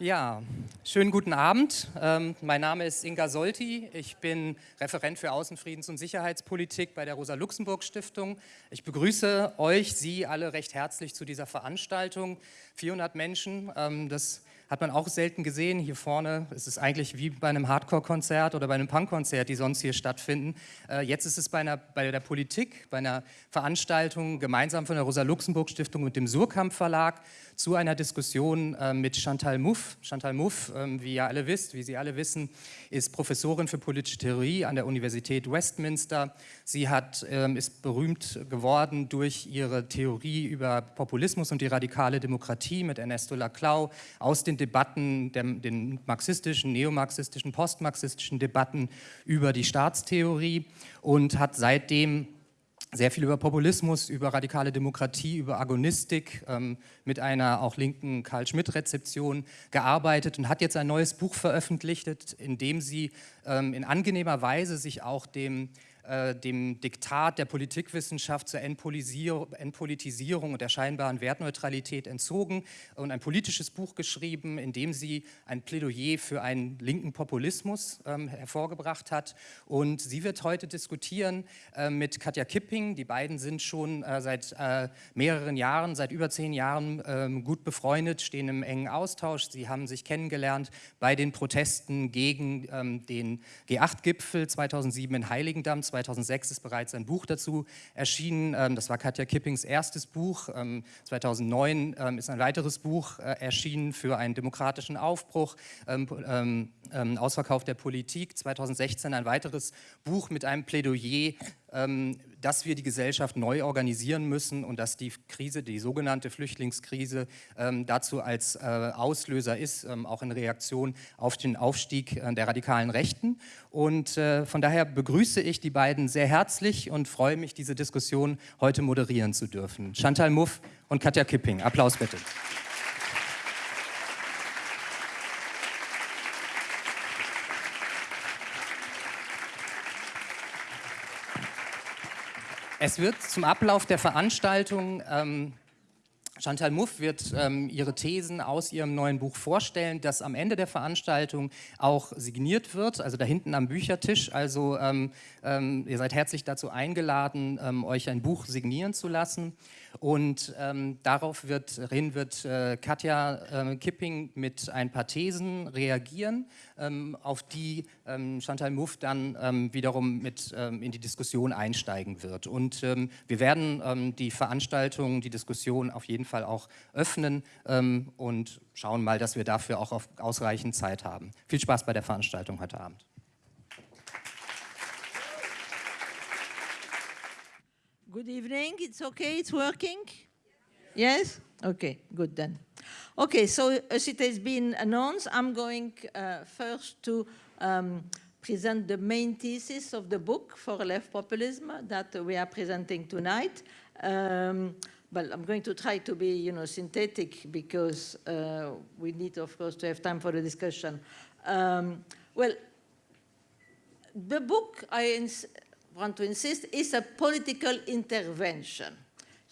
Ja, schönen guten Abend. Ähm, mein Name ist Inga Solti. Ich bin Referent für Außenfriedens- und Sicherheitspolitik bei der Rosa-Luxemburg-Stiftung. Ich begrüße euch, Sie alle recht herzlich zu dieser Veranstaltung. 400 Menschen, ähm, das hat man auch selten gesehen. Hier vorne ist es eigentlich wie bei einem Hardcore-Konzert oder bei einem Punk-Konzert, die sonst hier stattfinden. Äh, jetzt ist es bei, einer, bei der Politik, bei einer Veranstaltung gemeinsam von der Rosa-Luxemburg-Stiftung und dem Surkamp-Verlag zu einer Diskussion äh, mit Chantal Mouffe. Chantal Mouffe, ähm, wie ihr alle wisst, wie Sie alle wissen, ist Professorin für politische Theorie an der Universität Westminster. Sie hat, ähm, ist berühmt geworden durch ihre Theorie über Populismus und die radikale Demokratie mit Ernesto Laclau aus den Debatten, der, den marxistischen, neomarxistischen, postmarxistischen Debatten über die Staatstheorie und hat seitdem sehr viel über Populismus, über radikale Demokratie, über Agonistik ähm, mit einer auch linken Karl-Schmidt-Rezeption gearbeitet und hat jetzt ein neues Buch veröffentlicht, in dem sie ähm, in angenehmer Weise sich auch dem äh, dem Diktat der Politikwissenschaft zur Entpolitisierung und der scheinbaren Wertneutralität entzogen und ein politisches Buch geschrieben, in dem sie ein Plädoyer für einen linken Populismus ähm, hervorgebracht hat. Und sie wird heute diskutieren äh, mit Katja Kipping. Die beiden sind schon äh, seit äh, mehreren Jahren, seit über zehn Jahren ähm, gut befreundet, stehen im engen Austausch. Sie haben sich kennengelernt bei den Protesten gegen ähm, den G8-Gipfel 2007 in Heiligendamm, 2006 ist bereits ein Buch dazu erschienen. Ähm, das war Katja Kippings erstes Buch. 2009 ähm, ähm, ist ein weiteres Buch äh, erschienen für einen demokratischen Aufbruch, Ausverkauf der Politik. 2016 ein weiteres Buch mit einem Plädoyer dass wir die Gesellschaft neu organisieren müssen und dass die Krise, die sogenannte Flüchtlingskrise, ähm, dazu als äh, Auslöser ist, ähm, auch in Reaktion auf den Aufstieg äh, der radikalen Rechten. Und äh, von daher begrüße ich die beiden sehr herzlich und freue mich, diese Diskussion heute moderieren zu dürfen. Chantal Muff und Katja Kipping. Applaus bitte. Es wird zum Ablauf der Veranstaltung ähm, Chantal Muff wird ähm, ihre Thesen aus ihrem neuen Buch vorstellen, das am Ende der Veranstaltung auch signiert wird, also da hinten am Büchertisch. Also ähm, ähm, ihr seid herzlich dazu eingeladen, ähm, euch ein Buch signieren zu lassen. Und ähm, darauf wird, wird äh, Katja äh, Kipping mit ein paar Thesen reagieren, ähm, auf die ähm, Chantal Mouffe dann ähm, wiederum mit ähm, in die Diskussion einsteigen wird. Und ähm, wir werden die Veranstaltung, die Diskussion auf jeden Fall auch öffnen und schauen mal, dass wir dafür auch ausreichend Zeit haben. Viel Spaß bei der Veranstaltung heute Abend. Good evening. It's okay. It's working. Yes. Okay. Good then. Okay. So as it has been announced, I'm going uh, first to um, present the main thesis of the book for left populism that we are presenting tonight. Um, but I'm going to try to be, you know, synthetic because uh, we need, of course, to have time for the discussion. Um, well, the book I want to insist, is a political intervention.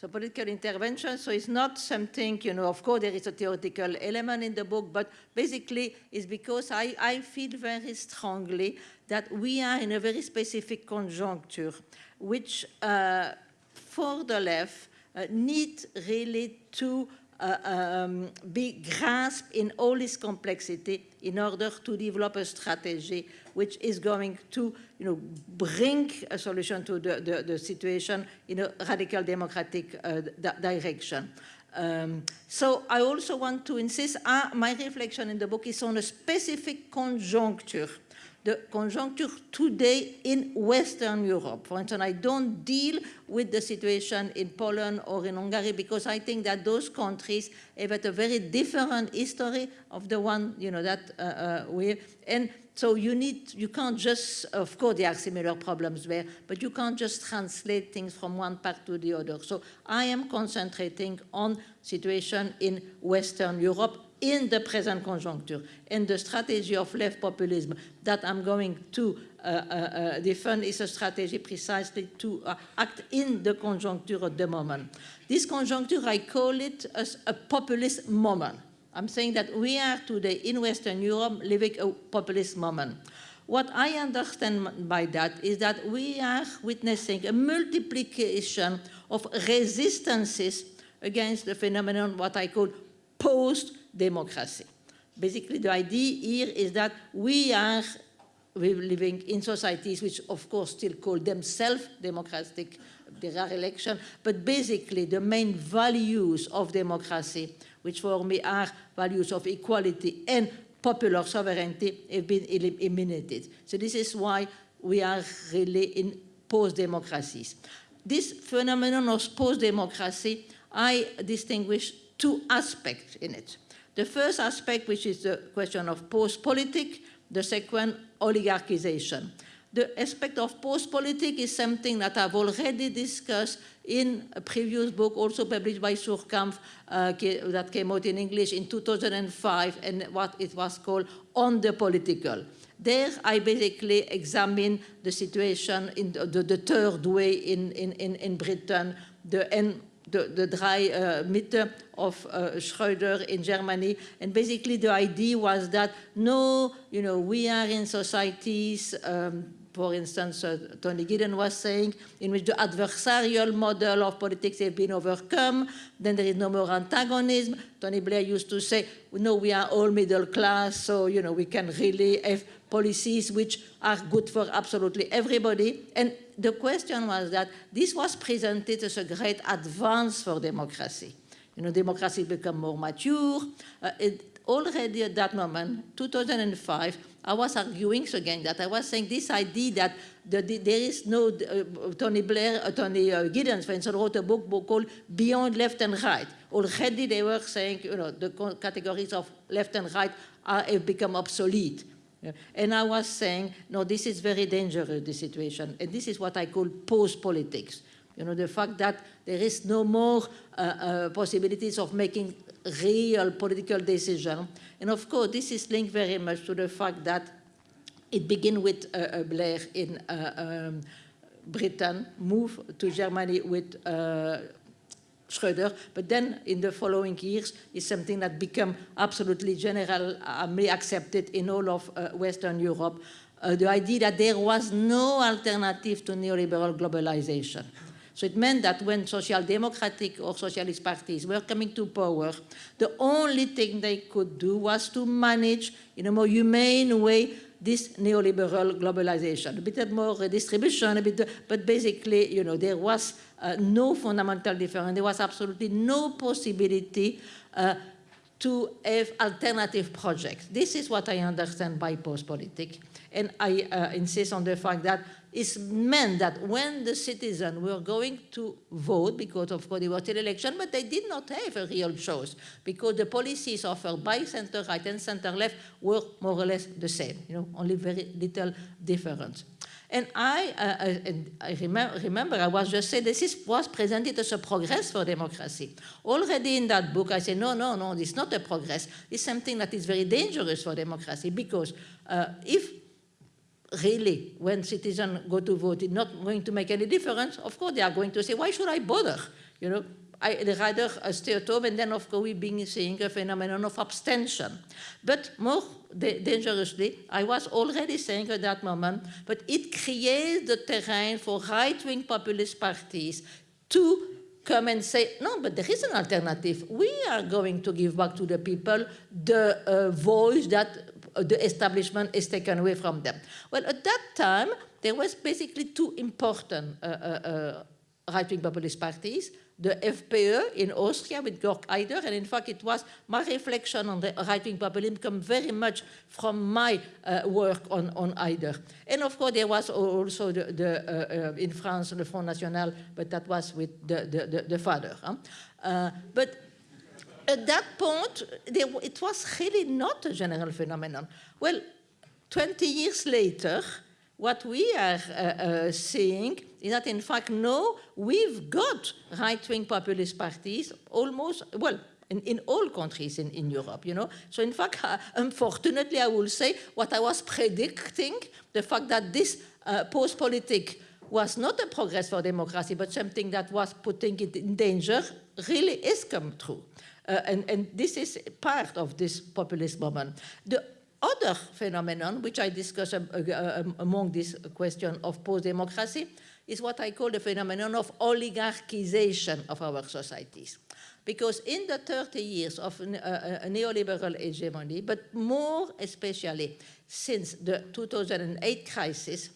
So political intervention, so it's not something, you know, of course there is a theoretical element in the book, but basically it's because I, I feel very strongly that we are in a very specific conjuncture, which uh, for the left uh, need really to um, be grasped in all its complexity in order to develop a strategy which is going to you know, bring a solution to the, the, the situation in a radical democratic uh, direction. Um, so I also want to insist, uh, my reflection in the book is on a specific conjuncture the conjuncture today in Western Europe. For instance, I don't deal with the situation in Poland or in Hungary because I think that those countries have a very different history of the one, you know, that uh, uh, we. And so you need, you can't just, of course there are similar problems there, but you can't just translate things from one part to the other. So I am concentrating on situation in Western Europe in the present conjuncture and the strategy of left populism that I'm going to uh, uh, uh, defend is a strategy precisely to uh, act in the conjuncture at the moment. This conjuncture, I call it as a populist moment. I'm saying that we are today in Western Europe living a populist moment. What I understand by that is that we are witnessing a multiplication of resistances against the phenomenon what I call post-democracy. Basically, the idea here is that we are living in societies which, of course, still call themselves democratic, there are elections, but basically the main values of democracy, which for me are values of equality and popular sovereignty, have been eliminated. So this is why we are really in post-democracies. This phenomenon of post-democracy, I distinguish two aspects in it. The first aspect, which is the question of post-politic, the second, oligarchization. The aspect of post-politic is something that I've already discussed in a previous book, also published by Suhrkamp, uh, that came out in English in 2005, and what it was called On the Political. There, I basically examine the situation in the, the, the third way in, in, in, Britain, the, and the, the dry uh, of uh, Schröder in Germany. And basically the idea was that, no, you know, we are in societies, um, for instance, uh, Tony Giddens was saying, in which the adversarial model of politics has been overcome, then there is no more antagonism. Tony Blair used to say, no, we are all middle class, so, you know, we can really have policies which are good for absolutely everybody. And the question was that this was presented as a great advance for democracy. You know, democracy become more mature. Uh, it, already at that moment, 2005, I was arguing again that I was saying this idea that the, the, there is no, uh, Tony Blair, uh, Tony uh, Giddens, for instance, wrote a book, book called Beyond Left and Right. Already they were saying, you know, the categories of left and right are, have become obsolete. Yeah. And I was saying, no, this is very dangerous, the situation. And this is what I call post-politics. You know, the fact that there is no more uh, uh, possibilities of making real political decision. And of course, this is linked very much to the fact that it began with uh, uh Blair in uh, um, Britain, moved to Germany with uh, But then in the following years is something that became absolutely generally accepted in all of uh, Western Europe, uh, the idea that there was no alternative to neoliberal globalization. So it meant that when social democratic or socialist parties were coming to power, the only thing they could do was to manage in a more humane way this neoliberal globalization, a bit more redistribution, a bit, but basically, you know, there was uh, no fundamental difference. There was absolutely no possibility uh, to have alternative projects. This is what I understand by post-politic. And I uh, insist on the fact that it meant that when the citizens were going to vote, because of course they were still election, but they did not have a real choice, because the policies offered by center-right and center-left were more or less the same, you know, only very little difference. And I, uh, uh and I remember, remember, I was just saying this is, was presented as a progress for democracy. Already in that book, I said, no, no, no, it's not a progress. It's something that is very dangerous for democracy because uh, if really, when citizens go to vote, it's not going to make any difference, of course they are going to say, why should I bother? You know, I rather stay at home, and then of course we've been seeing a phenomenon of abstention. But more dangerously, I was already saying at that moment, but it creates the terrain for right-wing populist parties to come and say, no, but there is an alternative. We are going to give back to the people the uh, voice that the establishment is taken away from them. Well, at that time, there was basically two important uh, uh, uh right-wing populist parties, the FPÖ in Austria with Jörg Haider. and in fact it was my reflection on the right-wing populism come very much from my uh, work on, on Haider. And of course there was also the, the uh, uh, in France the Front National, but that was with the, the, the, the father. Huh? but at that point, there, it was really not a general phenomenon. Well, 20 years later, what we are uh, uh, seeing is that, in fact, no, we've got right-wing populist parties almost, well, in, in, all countries in, in, Europe, you know. So in fact, uh, unfortunately, I will say what I was predicting, the fact that this uh, post-politic was not a progress for democracy, but something that was putting it in danger, really is come true. Uh, and, and this is part of this populist moment. The other phenomenon, which I discuss uh, uh, among this question of post-democracy, is what I call the phenomenon of oligarchization of our societies. Because in the 30 years of uh, a neoliberal hegemony, but more especially since the 2008 crisis,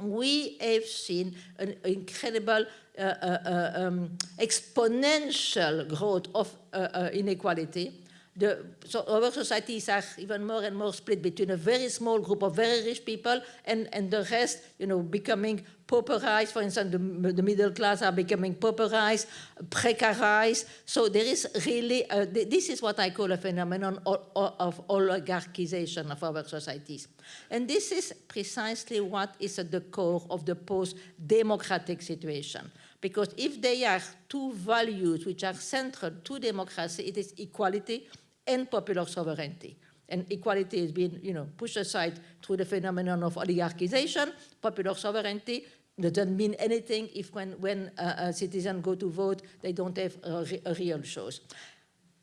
we have seen an incredible uh, uh, uh um, exponential growth of uh, uh, inequality the, so our societies are even more and more split between a very small group of very rich people and, and the rest, you know, becoming pauperized. For instance, the, the middle class are becoming pauperized, precarized. So there is really, uh, this is what I call a phenomenon of, of oligarchization of our societies. And this is precisely what is at the core of the post-democratic situation. Because if there are two values which are central to democracy, it is equality and popular sovereignty. And equality has been, you know, pushed aside through the phenomenon of oligarchization. Popular sovereignty doesn't mean anything if when, when uh, citizens go to vote, they don't have a, a real choice.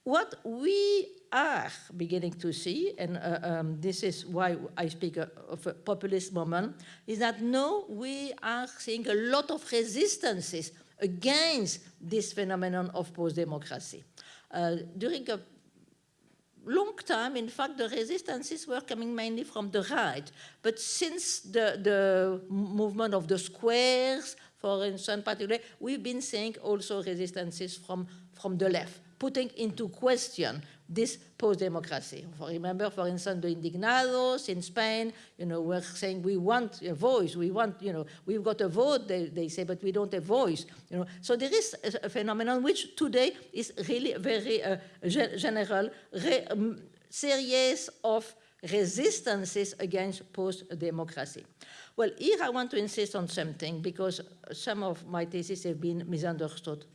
What we are beginning to see, and uh, um, this is why I speak of a populist moment, is that now we are seeing a lot of resistances against this phenomenon of post-democracy. Uh, during a long time, in fact, the resistances were coming mainly from the right. But since the, the movement of the squares, for instance, particularly, we've been seeing also resistances from, from the left, putting into question this post-democracy. Remember, for instance, the indignados in Spain, you know, were saying we want a voice, we want, you know, we've got a vote, they, they say, but we don't have voice, you know. So there is a, a phenomenon which today is really very uh, general, re, um, series of resistances against post-democracy. Well, here I want to insist on something because some of my theses have been misunderstood.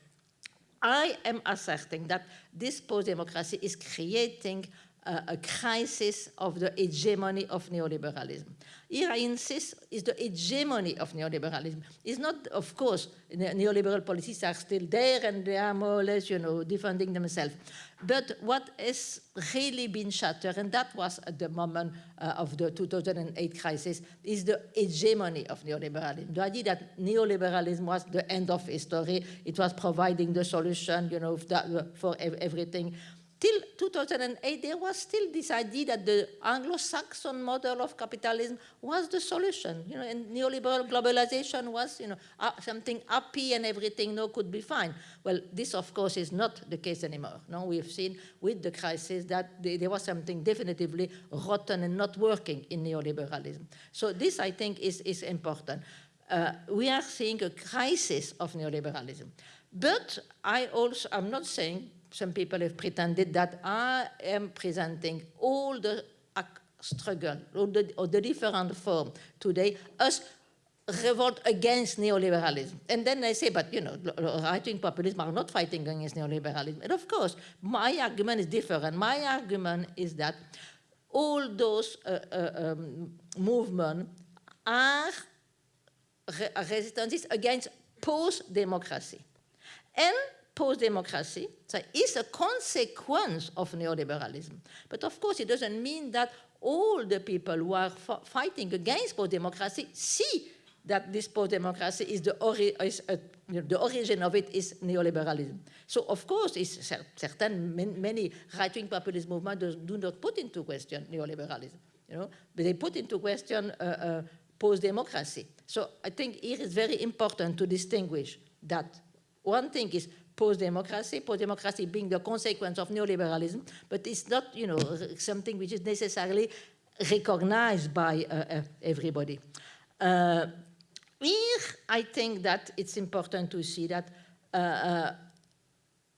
I am asserting that this post-democracy is creating a crisis of the hegemony of neoliberalism. Here I insist is the hegemony of neoliberalism. It's not, of course, neoliberal policies are still there and they are more or less, you know, defending themselves. But what has really been shattered, and that was at the moment uh, of the 2008 crisis, is the hegemony of neoliberalism. The idea that neoliberalism was the end of history, it was providing the solution, you know, for everything till 2008, there was still this idea that the Anglo-Saxon model of capitalism was the solution, you know, and neoliberal globalization was, you know, uh, something happy and everything no could be fine. Well, this, of course, is not the case anymore. No, we've seen with the crisis that there was something definitively rotten and not working in neoliberalism. So this, I think, is, is important. Uh, we are seeing a crisis of neoliberalism. But I also, I'm not saying some people have pretended that I am presenting all the struggle, all the, all the different forms today as revolt against neoliberalism. And then they say, but you know, right-wing populism are not fighting against neoliberalism. And of course, my argument is different. My argument is that all those uh, uh, um, movements are re resistances against post-democracy. And post-democracy so is a consequence of neoliberalism. But of course, it doesn't mean that all the people who are fighting against post-democracy see that this post-democracy is, the, ori is uh, the origin of it is neoliberalism. So of course, it's certain many right-wing populist movements do not put into question neoliberalism, you know, but they put into question uh, uh, post-democracy. So I think it is very important to distinguish that one thing is post-democracy, post-democracy being the consequence of neoliberalism, but it's not, you know, something which is necessarily recognized by uh, uh, everybody. Uh, here, I think that it's important to see that uh, uh,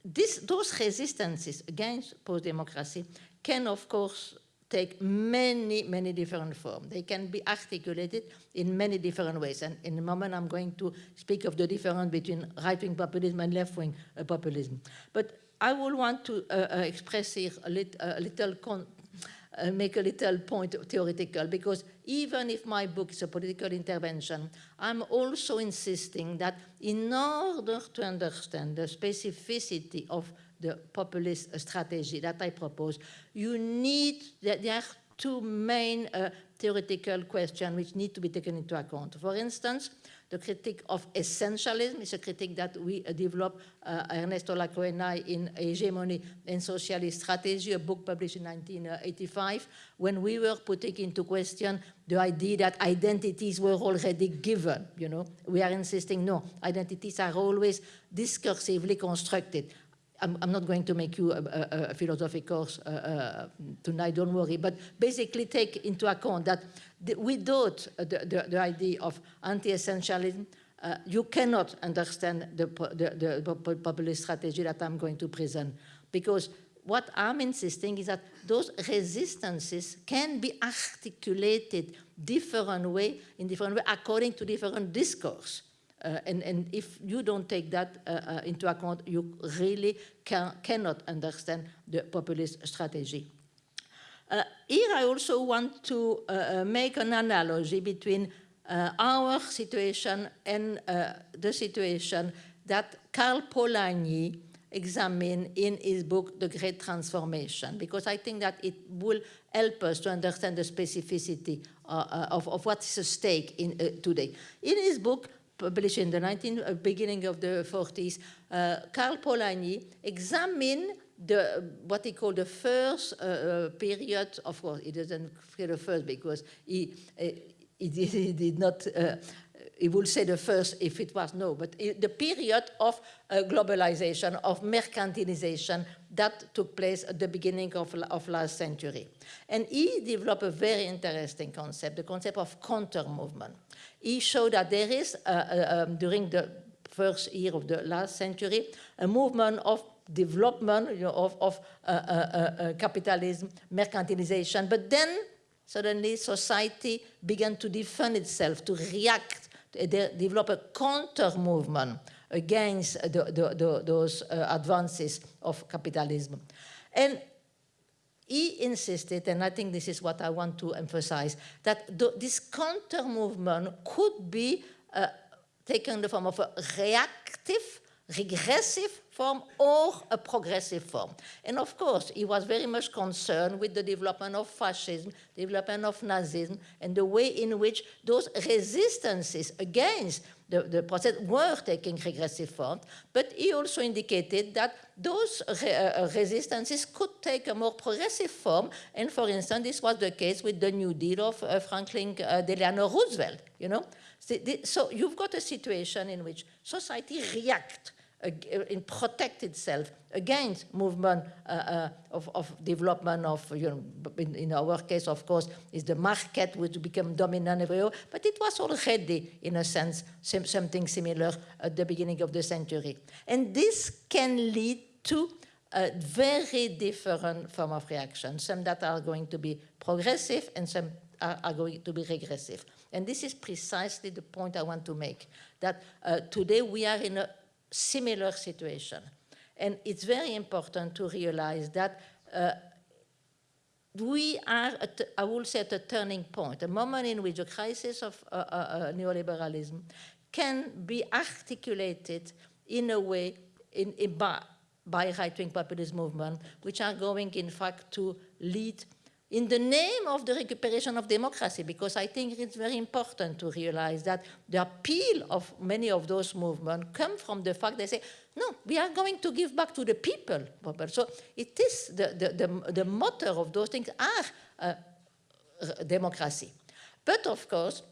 this, those resistances against post-democracy can, of course, take many, many different forms. They can be articulated in many different ways. And in a moment, I'm going to speak of the difference between right-wing populism and left-wing uh, populism. But I will want to uh, uh, express here a, lit a little, uh, make a little point theoretical, because even if my book is a political intervention, I'm also insisting that in order to understand the specificity of the populist strategy that I propose, you need, there are two main uh, theoretical questions which need to be taken into account. For instance, the critique of essentialism is a critique that we uh, developed, uh, Ernesto Laclau and I, in Hegemony and Socialist Strategy, a book published in 1985, when we were putting into question the idea that identities were already given, you know. We are insisting, no, identities are always discursively constructed. I'm, I'm, not going to make you a, a, a philosophy course uh, uh, tonight, don't worry, but basically take into account that the, without the, the, the, idea of anti-essentialism, uh, you cannot understand the, the, the populist strategy that I'm going to present. Because what I'm insisting is that those resistances can be articulated different way, in different way, according to different discourse. Uh, and, and, if you don't take that uh, uh, into account, you really can, cannot understand the populist strategy. Uh, here I also want to uh, uh, make an analogy between our situation and the situation that Karl Polanyi examined in his book, The Great Transformation, because I think that it will help us to understand the specificity of, of what's at stake in, today. In his book, published in the 19, uh, beginning of the 40s, uh, Karl Polanyi examined the, what he called the first uh, uh period, of course, he doesn't say the first because he, uh, he, did, he, did, not, uh, he would say the first if it was no, but the period of globalization, of mercantilization that took place at the beginning of, of last century. And he developed a very interesting concept, the concept of counter-movement he showed that there is, uh, uh, um, during the first year of the last century, a movement of development you know, of, of uh, uh, uh, capitalism, mercantilization, but then suddenly society began to defend itself, to react, to develop a counter-movement against the, the, the, those advances of capitalism. And he insisted, and I think this is what I want to emphasize, that this counter movement could be uh, taken in the form of a reactive, regressive form or a progressive form. And of course, he was very much concerned with the development of fascism, development of Nazism, and the way in which those resistances against the, the process were taking regressive form, but he also indicated that those re uh, resistances could take a more progressive form, and for instance, this was the case with the New Deal of uh, Franklin uh, Delano Roosevelt, you know? So you've got a situation in which society reacts uh, in protect itself against movement uh, uh, of, of, development of, you know, in, in, our case, of course, is the market which become dominant everywhere, but it was already, in a sense, something similar at the beginning of the century. And this can lead to a very different form of reaction, some that are going to be progressive and some are, are going to be regressive. And this is precisely the point I want to make, that uh, today we are in a similar situation. And it's very important to realize that uh, we are, at, I will say, at a turning point, a moment in which a crisis of uh, uh, uh neoliberalism can be articulated in a way in, in by, by right-wing populist movement, which are going, in fact, to lead in the name of the recuperation of democracy, because I think it's very important to realize that the appeal of many of those movements come from the fact they say, no, we are going to give back to the people. So it is the, the, the, the motor of those things are uh, democracy. But of course,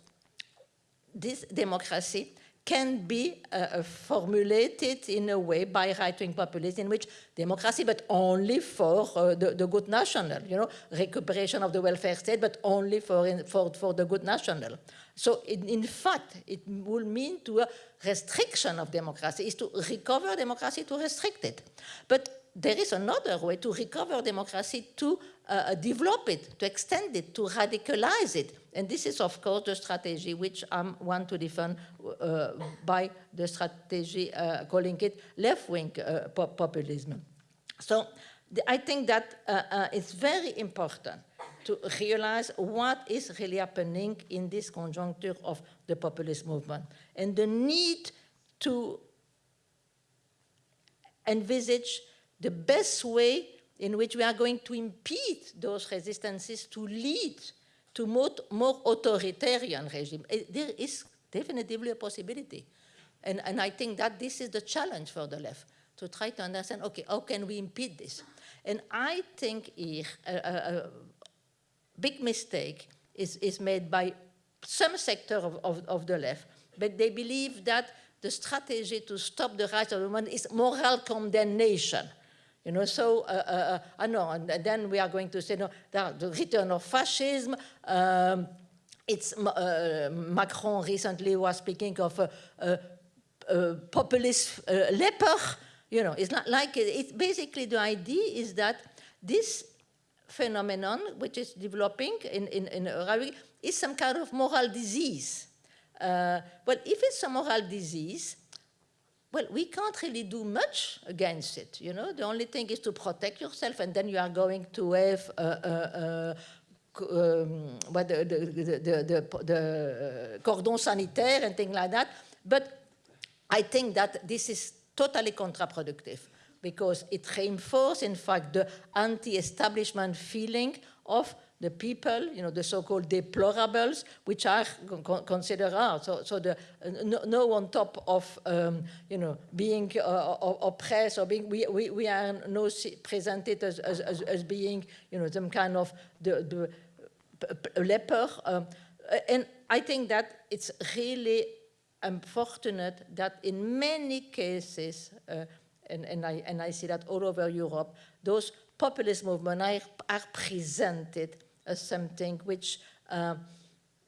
this democracy can be uh, formulated in a way by right-wing populists in which democracy, but only for uh, the, the, good national, you know, recuperation of the welfare state, but only for, in, for, for the good national. So in, in, fact, it will mean to a restriction of democracy, is to recover democracy to restrict it. But there is another way to recover democracy, to uh, develop it, to extend it, to radicalize it. And this is, of course, the strategy which I want to defend uh, by the strategy uh, calling it left-wing uh, populism. So I think that uh, uh, it's very important to realize what is really happening in this conjuncture of the populist movement and the need to envisage the best way in which we are going to impede those resistances to lead to more, more authoritarian regime. Eh, there is definitely a possibility. And, and I think that this is the challenge for the left, to try to understand, okay, how can we impede this? And I think here a, a, big mistake is, is made by some sector of, of, of the left, but they believe that the strategy to stop the rights of the women is moral condemnation. You know, so, uh, uh, uh, I know, and then we are going to say, no, the return of fascism, um, it's, uh, Macron recently was speaking of a, populist leper, you know, it's not like, it's basically the idea is that this phenomenon, which is developing in, in, in is some kind of moral disease. Uh, but if it's a moral disease, well, we can't really do much against it. You know, the only thing is to protect yourself, and then you are going to have uh, uh, um, what the, the, the, the, the cordon sanitaire and things like that. But I think that this is totally counterproductive because it reinforces, in fact, the anti-establishment feeling of the people, you know, the so-called deplorables, which are considered out. So, so the, no, no, on top of, um, you know, being uh, oppressed or being, we, we, we are no presented as, as, as, being, you know, some kind of the, the leper. Um, and I think that it's really unfortunate that in many cases, uh, and, and, I, and I see that all over Europe, those populist movements are, are presented as something which uh,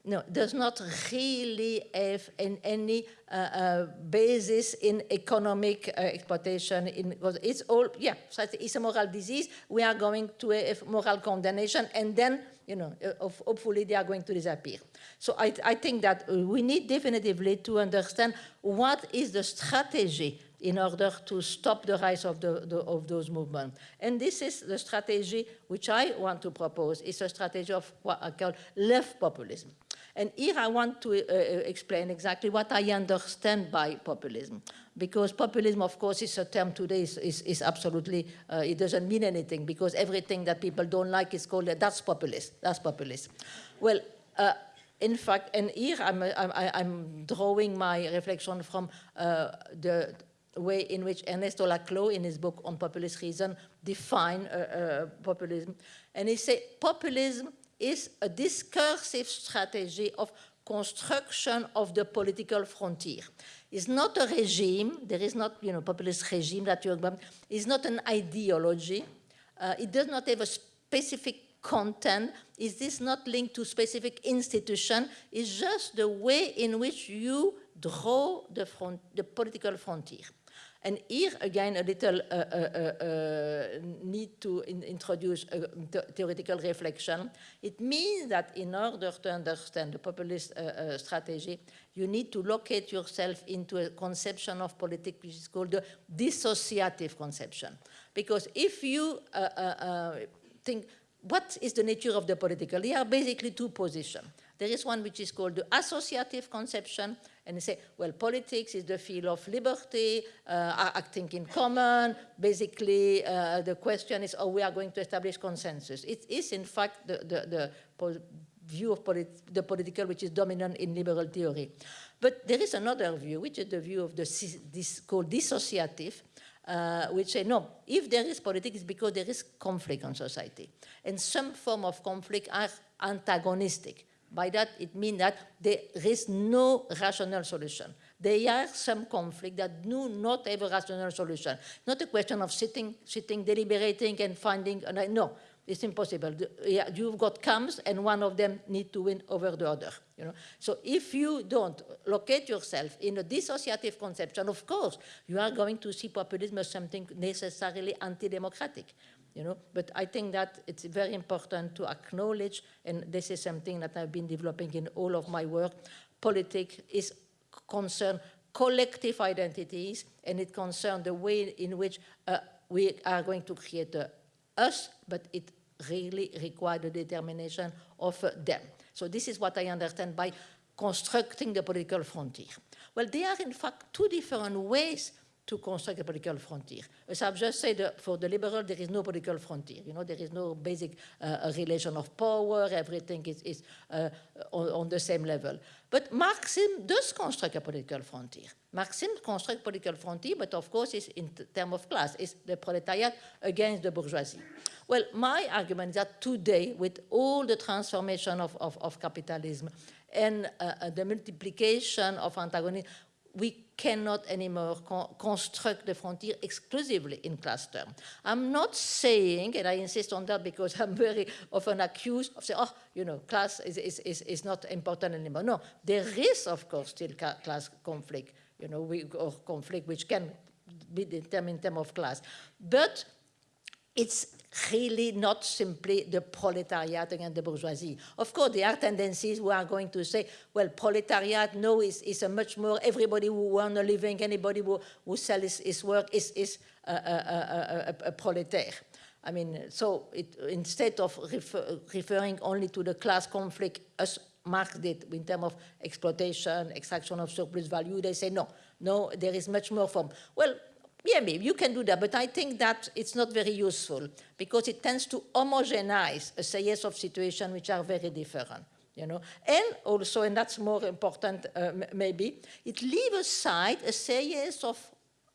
no, does not really have in any uh, uh, basis in economic uh, exploitation. In, it's all, yeah, so it's a moral disease. We are going to have moral condemnation, and then, you know, uh, hopefully they are going to disappear. So I, I think that we need definitively to understand what is the strategy in order to stop the rise of, the, the, of those movements. And this is the strategy which I want to propose, It's a strategy of what I call left populism. And here I want to uh, uh, explain exactly what I understand by populism. Because populism, of course, is a term today, is, is, is absolutely, uh, it doesn't mean anything because everything that people don't like is called, that's populist, that's populist. Well, uh, in fact, and here I'm, I'm, I'm, drawing my reflection from uh, the way in which Ernesto Laclau, in his book on populist reason, define uh, uh, populism. And he said populism is a discursive strategy of construction of the political frontier. It's not a regime, there is not, you know, populist regime that you're about, it's not an ideology, uh, it does not have a specific content, is this not linked to specific institution, it's just the way in which you draw the, front, the political frontier. And here again, a little uh, uh, uh, need to in introduce a theoretical reflection. It means that in order to understand the populist strategy, you need to locate yourself into a conception of politics which is called the dissociative conception. Because if you think, what is the nature of the political? There are basically two positions. There is one which is called the associative conception, and they say, well, politics is the field of liberty, uh, acting in common. Basically, uh, the question is, oh, we are going to establish consensus. It is, in fact, the, the, the view of polit the political which is dominant in liberal theory. But there is another view, which is the view of the this called dissociative, uh, which say, no, if there is politics, it's because there is conflict in society. And some form of conflict are antagonistic. By that, it means that there is no rational solution. There are some conflicts that do not have a rational solution. Not a question of sitting, sitting, deliberating, and finding. Uh, no, it's impossible. You've got camps, and one of them need to win over the other. You know? So if you don't locate yourself in a dissociative conception, of course, you are going to see populism as something necessarily anti-democratic you know. But I think that it's very important to acknowledge, and this is something that I've been developing in all of my work, politics is concerned collective identities, and it concerns the way in which uh, we are going to create uh, us, but it really requires the determination of uh, them. So this is what I understand by constructing the political frontier. Well, there are in fact two different ways to construct a political frontier. As I've just said, uh, for the liberal, there is no political frontier. You know, there is no basic uh, relation of power. Everything is, is uh, on, on, the same level. But Marxism does construct a political frontier. Marxism constructs political frontier, but of course, it's in terms of class. It's the proletariat against the bourgeoisie. Well, my argument is that today, with all the transformation of, of, of capitalism and uh, uh the multiplication of antagonism, we cannot anymore con construct the frontier exclusively in class terms. I'm not saying, and I insist on that because I'm very often accused of saying, oh, you know, class is, is, is, is not important anymore. No, there is, of course, still class conflict, you know, we, or conflict which can be determined in terms of class. But it's really not simply the proletariat against the bourgeoisie. Of course, there are tendencies who are going to say, well, proletariat, no, is, is a much more, everybody who earns a living, anybody who, who sells his, his work is, is a, a, a, a, proletaire. I mean, so it, instead of refer, referring only to the class conflict as Marx did in terms of exploitation, extraction of surplus value, they say, no, no, there is much more from, well, yeah, maybe you can do that, but I think that it's not very useful because it tends to homogenize a series of situations which are very different. You know, and also, and that's more important, uh, maybe, it leaves aside a series of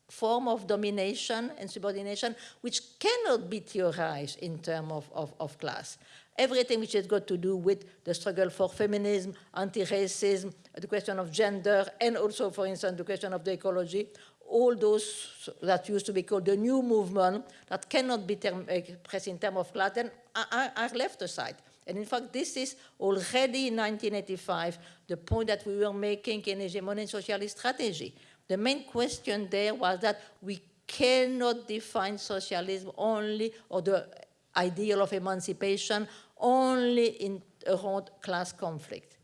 form of domination and subordination which cannot be theorized in terms of, of, of, class. Everything which has got to do with the struggle for feminism, anti-racism, the question of gender, and also, for instance, the question of the ecology, all those that used to be called the new movement that cannot be expressed eh, in terms of class then are, are, left aside. And in fact, this is already in 1985 the point that we were making in hegemony socialist strategy. The main question there was that we cannot define socialism only, or the ideal of emancipation, only in around class conflict.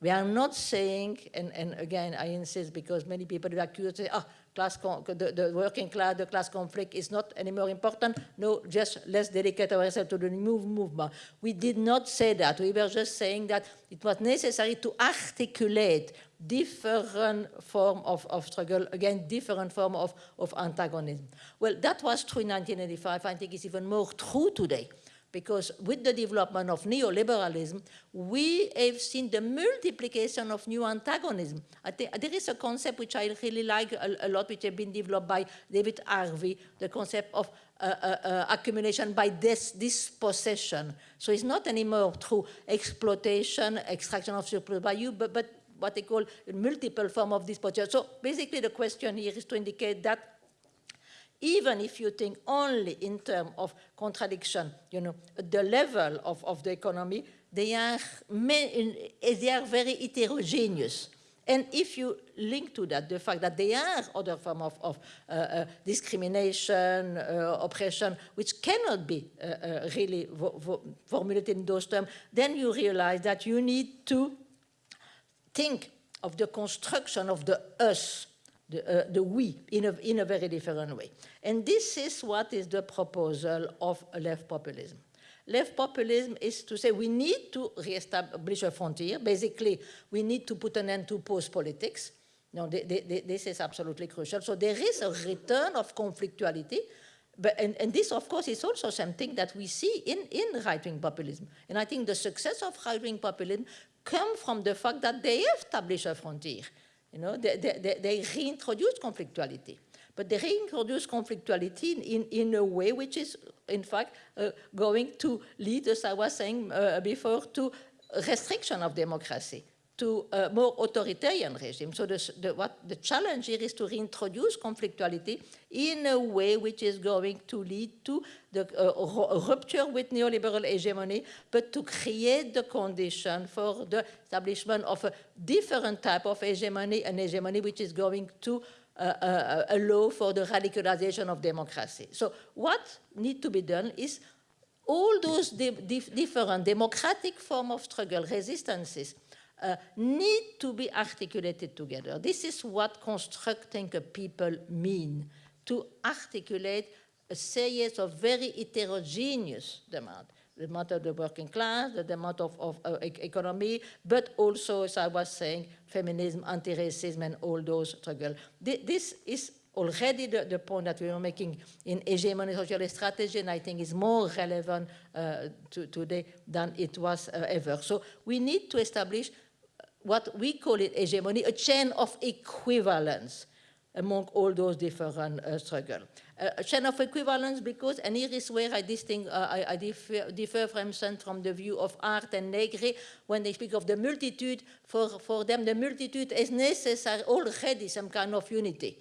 We are not saying, and, and again, I insist because many people accuse, say, oh, class the, the, working class, the class conflict is not anymore important. No, just let's dedicate ourselves to the new movement. We did not say that. We were just saying that it was necessary to articulate different form of, of struggle, again, different form of, of antagonism. Well, that was true in 1985. I think it's even more true today because with the development of neoliberalism, we have seen the multiplication of new antagonism. I think there is a concept which I really like a, a lot, which has been developed by David Harvey, the concept of uh, uh, uh, accumulation by dis dispossession. So it's not anymore through exploitation, extraction of surplus value, but, but what they call multiple form of dispossession. So basically the question here is to indicate that even if you think only in terms of contradiction, you know, the level of, of the economy, they are, they are very heterogeneous. And if you link to that the fact that there are other forms of, of uh, uh, discrimination, uh, oppression, which cannot be uh, uh, really formulated in those terms, then you realize that you need to think of the construction of the us the, uh, the we in a, in a very different way. And this is what is the proposal of left populism. Left populism is to say we need to reestablish a frontier. Basically, we need to put an end to post-politics. No, they, they, this is absolutely crucial. So there is a return of conflictuality, but, and, and, this, of course, is also something that we see in, in right-wing populism. And I think the success of right-wing populism comes from the fact that they establish a frontier. You know, they, they, they reintroduce conflictuality. But they reintroduce conflictuality in, in, a way which is, in fact, uh, going to lead, as I was saying uh, before, to restriction of democracy to a more authoritarian regime. So the, the, what the challenge here is to reintroduce conflictuality in a way which is going to lead to the uh, rupture with neoliberal hegemony, but to create the condition for the establishment of a different type of hegemony, an hegemony which is going to uh, uh, allow for the radicalization of democracy. So what needs to be done is all those di different democratic form of struggle, resistances, uh, need to be articulated together. This is what constructing a people mean, to articulate a series of very heterogeneous demands. The demand of the working class, the demand of, of uh, economy, but also, as I was saying, feminism, anti-racism, and all those struggles. This is already the, the point that we are making in hegemony social strategy, and I think is more relevant uh, to, today than it was uh, ever. So we need to establish what we call it hegemony, a chain of equivalence among all those different uh, struggles. Uh, a chain of equivalence because, and here is where I, distinct, uh, I, I differ, differ, from, from the view of Hardt and Negri, when they speak of the multitude, for, for them the multitude is necessary already some kind of unity.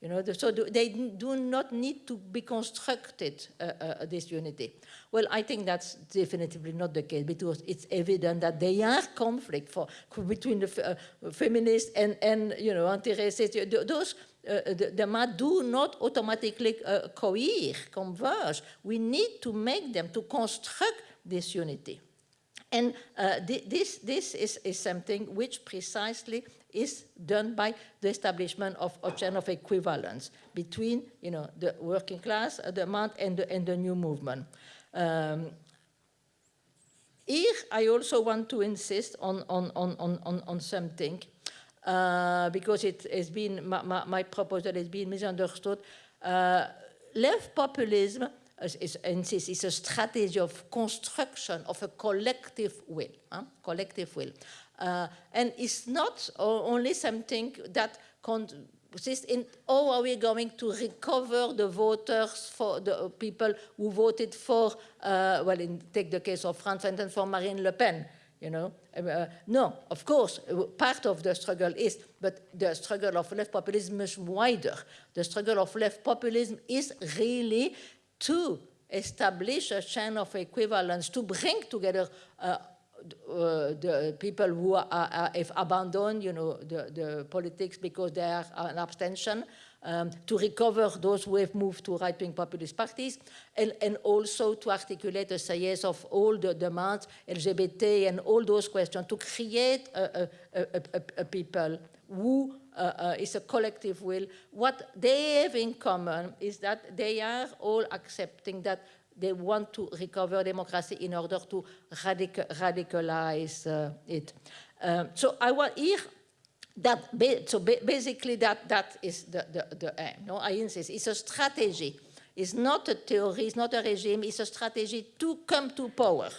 You know, so they do not need to be constructed, uh, uh, this unity. Well, I think that's definitely not the case because it's evident that there are conflict for, between the uh, feminists and, and, you know, anti-racist. Those, uh, the, the do not automatically uh, cohere, converge. We need to make them, to construct this unity. And uh, th this, this is, is something which precisely is done by the establishment of a chain of equivalence between you know, the working class, the month, and the, and the new movement. Um, here, I also want to insist on, on, on, on, on something, uh, because it has been, my, my, my, proposal has been misunderstood. Uh, left populism is, is, is, a strategy of construction of a collective will, huh? collective will. Uh, and it's not only something that consists in how are we going to recover the voters for the people who voted for, uh, well, in, take the case of France, and for Marine Le Pen, you know. Uh, no, of course, part of the struggle is, but the struggle of left populism is wider. The struggle of left populism is really to establish a chain of equivalence, to bring together uh, uh, the people who are, are, have abandoned, you know, the, the politics because they are an abstention, um, to recover those who have moved to right-wing populist parties, and, and, also to articulate a series of all the demands, LGBT and all those questions, to create a, a, a, a people who uh, uh, is a collective will. What they have in common is that they are all accepting that they want to recover democracy in order to radical, radicalize uh, it. Um, so I want here that so basically that that is the the, the aim. No, I insist. It's a strategy. It's not a theory. It's not a regime. It's a strategy to come to power.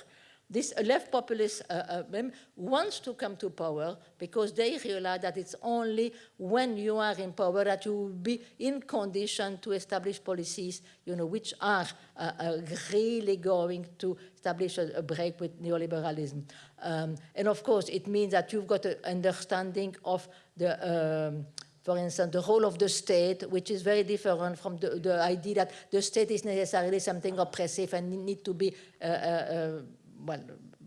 This left populist uh, uh, wants to come to power because they realize that it's only when you are in power that you will be in condition to establish policies, you know, which are uh, uh really going to establish a, a break with neoliberalism. Um, and of course, it means that you've got an understanding of the um, for instance, the role of the state, which is very different from the, the idea that the state is necessarily something oppressive and need to be uh, uh, well,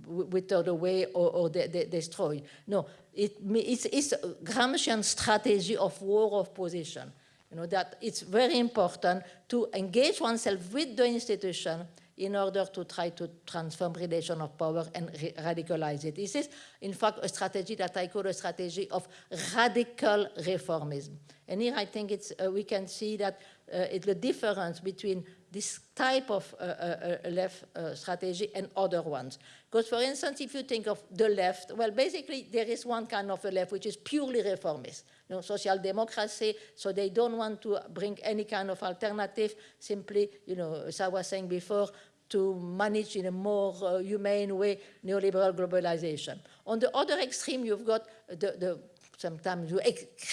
withered away or, or de de destroyed. No, it, it's, it's Gramscian strategy of war of position. You know, that it's very important to engage oneself with the institution in order to try to transform relation of power and radicalize it. This is, in fact, a strategy that I call a strategy of radical reformism. And here I think it's, uh, we can see that uh, it's the difference between this type of uh, uh, uh, left uh, strategy and other ones. Because, for instance, if you think of the left, well, basically, there is one kind of a left which is purely reformist, you know, social democracy, so they don't want to bring any kind of alternative, simply, you know, as I was saying before, to manage in a more uh, humane way neoliberal globalization. On the other extreme, you've got the, the sometimes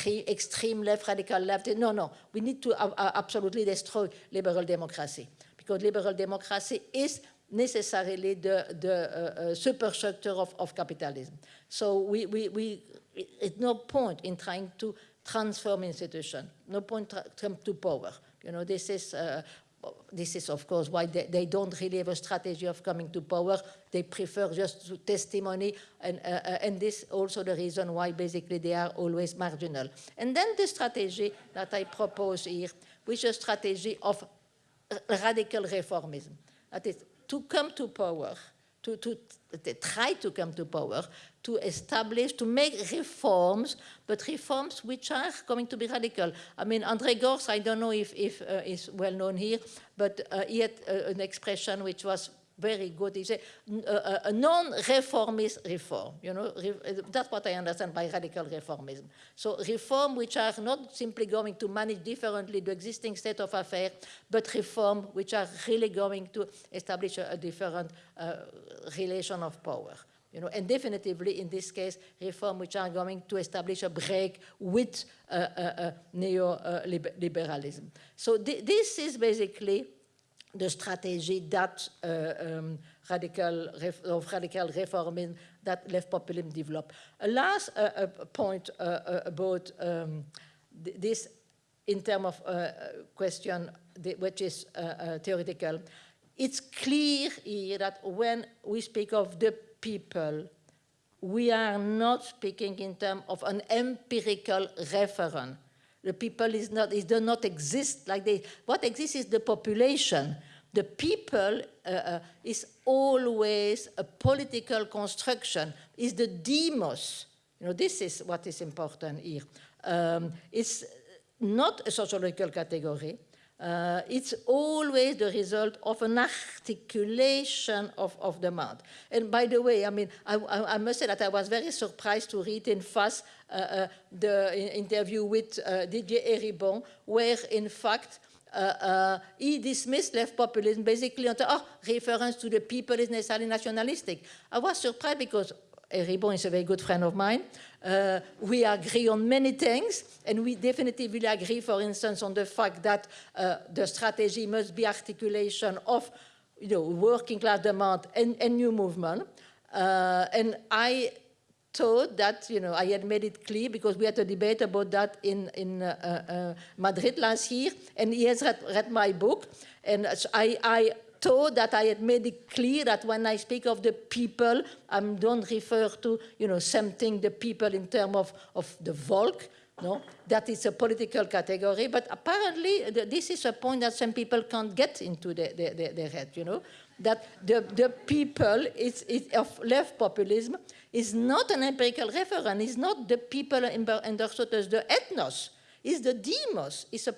extreme left, radical left. No, no, we need to absolutely destroy liberal democracy because liberal democracy is necessarily the, the uh, uh, superstructure of, of capitalism. So we, we, we, it's no point in trying to transform institution, no point to come to power. You know, this is uh, this is, of course, why they, they, don't really have a strategy of coming to power. They prefer just to testimony, and, uh, uh, and this also the reason why basically they are always marginal. And then the strategy that I propose here, which is a strategy of radical reformism. That is, to come to power, to, to, to try to come to power, to establish, to make reforms, but reforms which are going to be radical. I mean, André Gorz, I don't know if, if uh, is well known here, but uh, he had uh, an expression which was very good. He said, a, a non-reformist reform. You know, re, that's what I understand by radical reformism. So reform which are not simply going to manage differently the existing state of affairs, but reform which are really going to establish a, a different uh, relation of power. You know, and definitively in this case, reform which are going to establish a break with uh, uh, uh neoliberalism. So th this is basically the strategy that uh, um, radical of radical reformism that left populism developed. A last uh, uh, point uh, uh, about um, th this in terms of uh, question which is theoretical, it's clear here that when we speak of the people, we are not speaking in terms of an empirical reference the people is not, it does not exist like they, what exists is the population. The people uh, uh, is always a political construction, is the demos. You know, this is what is important here. Um, it's not a sociological category. Uh, it's always the result of an articulation of, of demand. And by the way, I mean, I, I, I must say that I was very surprised to read in FAS uh, uh, the interview with uh, Didier Eribon, where in fact uh, uh, he dismissed left populism basically on oh, reference to the people is necessarily nationalistic. I was surprised because Eribon is a very good friend of mine. Uh, we agree on many things, and we definitively agree, for instance, on the fact that uh, the strategy must be articulation of you know, working class demand and, and new movement. Uh, and I thought that, you know, I had made it clear because we had a debate about that in, in uh, uh, Madrid last year, and he has read, read my book, and I, I thought that I had made it clear that when I speak of the people, I don't refer to, you know, something, the people in terms of, of the Volk, no, that is a political category, but apparently this is a point that some people can't get into their, their, their head, you know, that the, the people is, is of left populism is not an empirical reference, it's not the people understood as the ethnos, it's the demos, it's a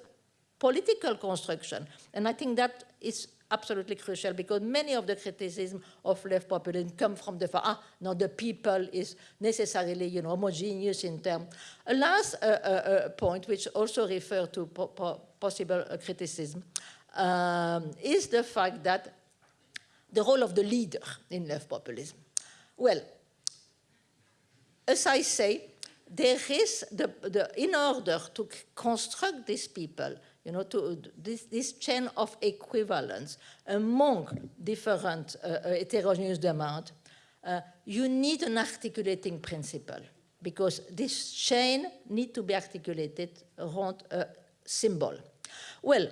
political construction. And I think that is absolutely crucial because many of the criticism of left populism come from the fact, ah, no, the people is necessarily, you know, homogeneous in terms. A last uh, uh, uh, point, which also refers to po po possible uh, criticism, um, is the fact that the role of the leader in left populism. Well, as I say, there is, the, the, in order to construct these people, you know, to this, this chain of equivalence among different uh, uh, heterogeneous demand, uh, you need an articulating principle because this chain need to be articulated around a symbol. Well,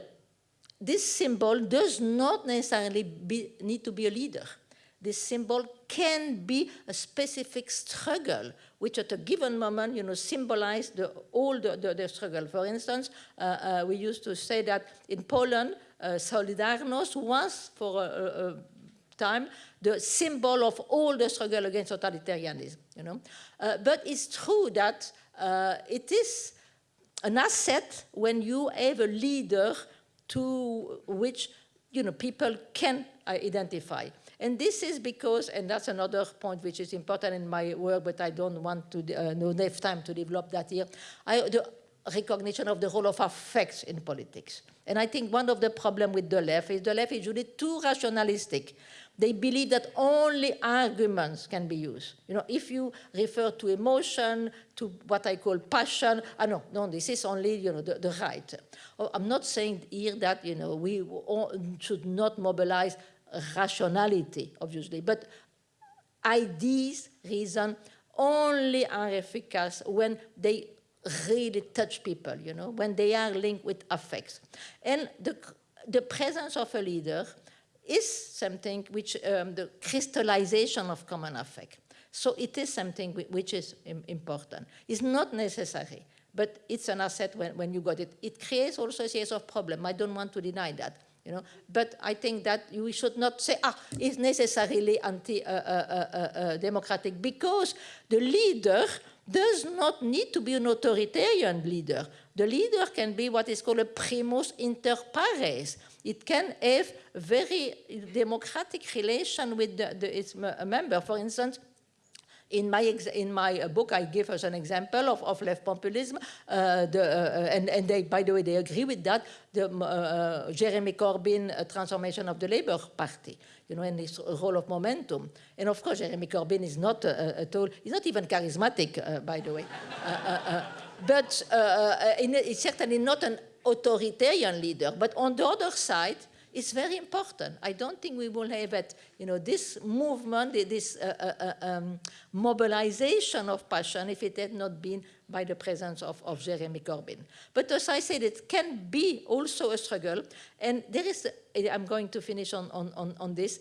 this symbol does not necessarily be, need to be a leader. This symbol can be a specific struggle, which at a given moment, you know, symbolize the, all the, the, the struggle. For instance, uh, uh, we used to say that in Poland, uh, Solidarność was, for a, a, a, time, the symbol of all the struggle against totalitarianism, you know. Uh, but it's true that uh, it is an asset when you have a leader to which, you know, people can identify. And this is because, and that's another point which is important in my work, but I don't want to, uh, no have time to develop that here, I, the recognition of the role of affects in politics. And I think one of the problems with the left is the left is really too rationalistic. They believe that only arguments can be used. You know, if you refer to emotion, to what I call passion, ah, no, no, this is only, you know, the, the right. Oh, I'm not saying here that, you know, we should not mobilize rationality, obviously, but ideas, reason, only are efficacious when they really touch people, you know, when they are linked with affects. And the, the presence of a leader is something which, um, the crystallization of common affect. So it is something which is important. It's not necessary, but it's an asset when, when you got it. It creates also a series of problems. I don't want to deny that You know, but I think that we should not say, ah, it's necessarily anti-democratic uh, uh, uh, because the leader does not need to be an authoritarian leader. The leader can be what is called a primus inter pares. It can have very democratic relation with the, the, its member. For instance, in my, in my uh, book, I give us an example of, of left populism, uh, the, uh, and, and they, by the way, they agree with that, the uh, uh Jeremy Corbyn uh, transformation of the Labour Party, you know, and this role of momentum. And of course, Jeremy Corbyn is not at all, he's not even charismatic, by the way. but he's certainly not an authoritarian leader. But on the other side, it's very important. I don't think we will have it, you know, this movement, this uh, uh, uh, um, mobilization of passion if it had not been by the presence of, of Jeremy Corbyn. But as I said, it can be also a struggle. And there is, I'm going to finish on, on, on this,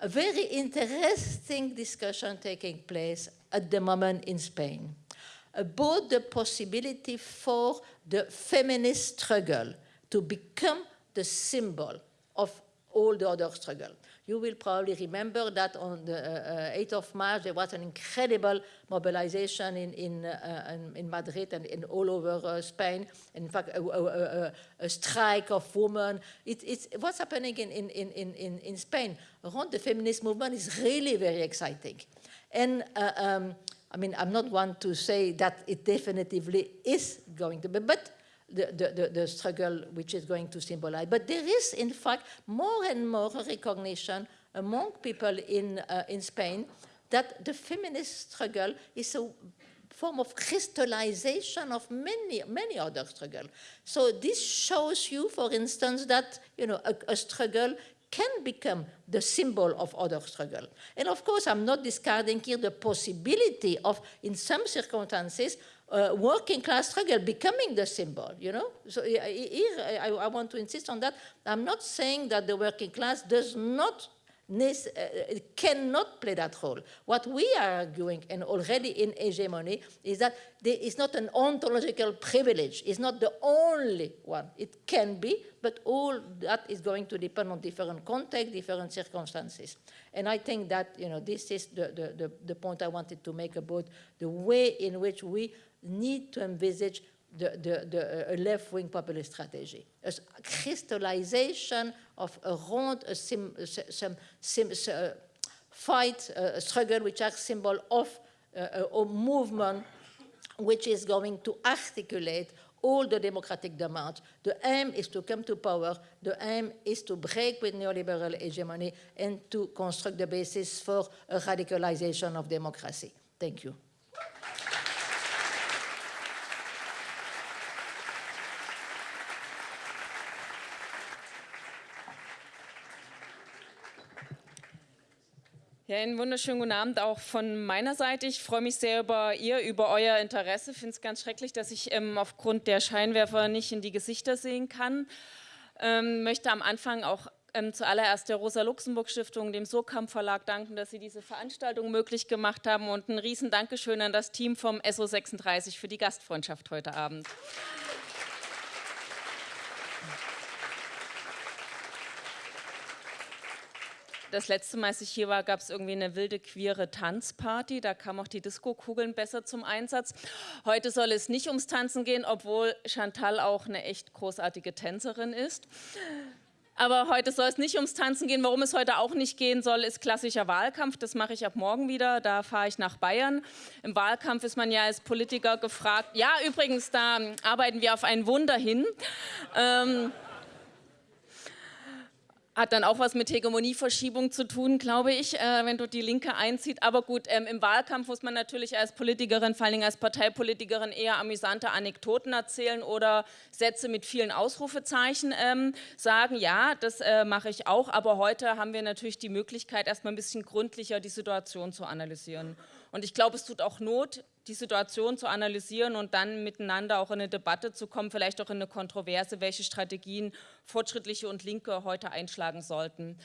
a very interesting discussion taking place at the moment in Spain about the possibility for the feminist struggle to become the symbol of all the other struggle. You will probably remember that on the uh, 8th uh, of March, there was an incredible mobilization in, in, uh, in Madrid and in all over uh, Spain. In fact, a, a, a, a strike of women. It, it's, what's happening in, in, in, in, in Spain around the feminist movement is really very exciting. And uh, um, I mean, I'm not one to say that it definitively is going to be, but the, the, the, struggle which is going to symbolize. But there is, in fact, more and more recognition among people in, uh, in Spain that the feminist struggle is a form of crystallization of many, many other struggles. So this shows you, for instance, that you know, a, a struggle can become the symbol of other struggle. And of course, I'm not discarding here the possibility of, in some circumstances, uh, working class struggle becoming the symbol, you know? So here, I, I, want to insist on that. I'm not saying that the working class does not Uh, uh, cannot play that role. What we are arguing, and already in hegemony, is that is not an ontological privilege. It's not the only one. It can be, but all that is going to depend on different context, different circumstances. And I think that, you know, this is the, the, the, the point I wanted to make about the way in which we need to envisage the, the, the left-wing populist strategy. A crystallization of around a sim, some sim, uh, fight, uh, struggle, which are symbol of uh, a movement which is going to articulate all the democratic demands. The aim is to come to power. The aim is to break with neoliberal hegemony and to construct the basis for a radicalization of democracy. Thank you. Ja, einen wunderschönen guten Abend auch von meiner Seite. Ich freue mich sehr über ihr, über euer Interesse. Ich finde es ganz schrecklich, dass ich ähm, aufgrund der Scheinwerfer nicht in die Gesichter sehen kann. Ähm, möchte am Anfang auch ähm, zuallererst der Rosa-Luxemburg-Stiftung, dem Surkamp Verlag danken, dass sie diese Veranstaltung möglich gemacht haben und ein riesen Dankeschön an das Team vom SO36 für die Gastfreundschaft heute Abend. Das letzte Mal, als ich hier war, gab es irgendwie eine wilde queere Tanzparty. Da kamen auch die Disco-Kugeln besser zum Einsatz. Heute soll es nicht ums Tanzen gehen, obwohl Chantal auch eine echt großartige Tänzerin ist. Aber heute soll es nicht ums Tanzen gehen. Warum es heute auch nicht gehen soll, ist klassischer Wahlkampf. Das mache ich ab morgen wieder. Da fahre ich nach Bayern. Im Wahlkampf ist man ja als Politiker gefragt. Ja, übrigens, da arbeiten wir auf ein Wunder hin. Ähm, hat dann auch was mit Hegemonieverschiebung zu tun, glaube ich, äh, wenn du die Linke einzieht. Aber gut, ähm, im Wahlkampf muss man natürlich als Politikerin, vor allem als Parteipolitikerin, eher amüsante Anekdoten erzählen oder Sätze mit vielen Ausrufezeichen ähm, sagen. Ja, das äh, mache ich auch, aber heute haben wir natürlich die Möglichkeit, erstmal ein bisschen gründlicher die Situation zu analysieren. Und ich glaube, es tut auch Not, die Situation zu analysieren und dann miteinander auch in eine Debatte zu kommen, vielleicht auch in eine Kontroverse, welche Strategien Fortschrittliche und Linke heute einschlagen sollten.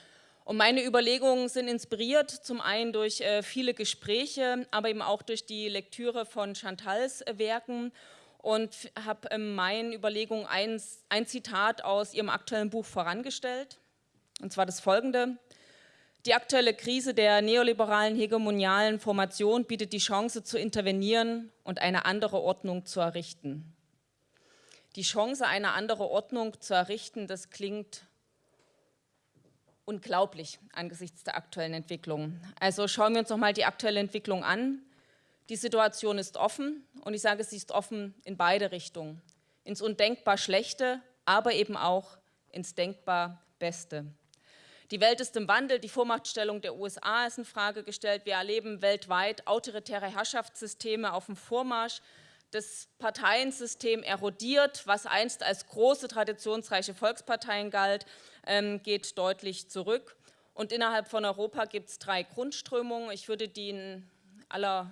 Und meine Überlegungen sind inspiriert, zum einen durch äh, viele Gespräche, aber eben auch durch die Lektüre von Chantals Werken und habe in meinen Überlegungen ein, ein Zitat aus ihrem aktuellen Buch vorangestellt, und zwar das folgende. Die aktuelle Krise der neoliberalen hegemonialen Formation bietet die Chance zu intervenieren und eine andere Ordnung zu errichten. Die Chance, eine andere Ordnung zu errichten, das klingt unglaublich angesichts der aktuellen Entwicklung. Also schauen wir uns noch mal die aktuelle Entwicklung an. Die Situation ist offen und ich sage, sie ist offen in beide Richtungen. Ins undenkbar Schlechte, aber eben auch ins denkbar Beste. Die Welt ist im Wandel, die Vormachtstellung der USA ist in Frage gestellt. Wir erleben weltweit autoritäre Herrschaftssysteme auf dem Vormarsch. Das Parteiensystem erodiert, was einst als große traditionsreiche Volksparteien galt, ähm, geht deutlich zurück. Und innerhalb von Europa gibt es drei Grundströmungen. Ich würde die in aller,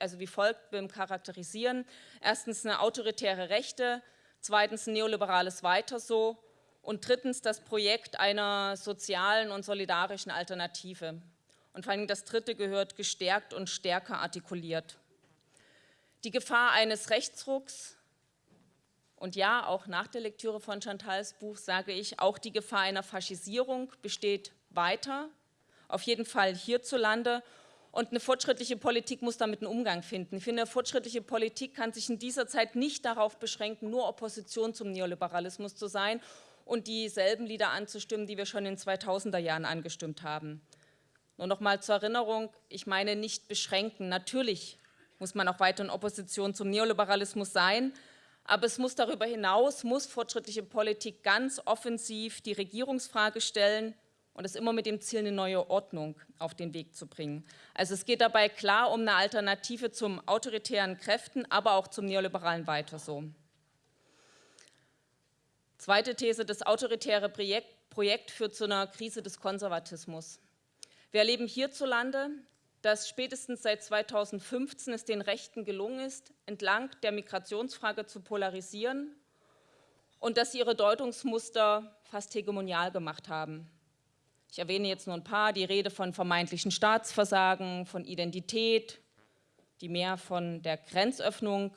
also wie folgt charakterisieren. Erstens eine autoritäre Rechte, zweitens ein neoliberales Weiter so und drittens das Projekt einer sozialen und solidarischen Alternative. Und vor allem das dritte gehört gestärkt und stärker artikuliert. Die Gefahr eines Rechtsrucks und ja, auch nach der Lektüre von Chantals Buch sage ich, auch die Gefahr einer Faschisierung besteht weiter, auf jeden Fall hierzulande und eine fortschrittliche Politik muss damit einen Umgang finden. Ich finde, eine fortschrittliche Politik kann sich in dieser Zeit nicht darauf beschränken, nur Opposition zum Neoliberalismus zu sein und dieselben Lieder anzustimmen, die wir schon in den 2000er Jahren angestimmt haben. Nur noch mal zur Erinnerung, ich meine nicht beschränken. Natürlich muss man auch weiter in Opposition zum Neoliberalismus sein, aber es muss darüber hinaus, muss fortschrittliche Politik ganz offensiv die Regierungsfrage stellen, und das immer mit dem Ziel, eine neue Ordnung auf den Weg zu bringen. Also es geht dabei klar um eine Alternative zum autoritären Kräften, aber auch zum neoliberalen Weiter so. Zweite These, das autoritäre Projekt, Projekt führt zu einer Krise des Konservatismus. Wir erleben hierzulande, dass spätestens seit 2015 es den Rechten gelungen ist, entlang der Migrationsfrage zu polarisieren und dass sie ihre Deutungsmuster fast hegemonial gemacht haben. Ich erwähne jetzt nur ein paar, die Rede von vermeintlichen Staatsversagen, von Identität, die mehr von der Grenzöffnung,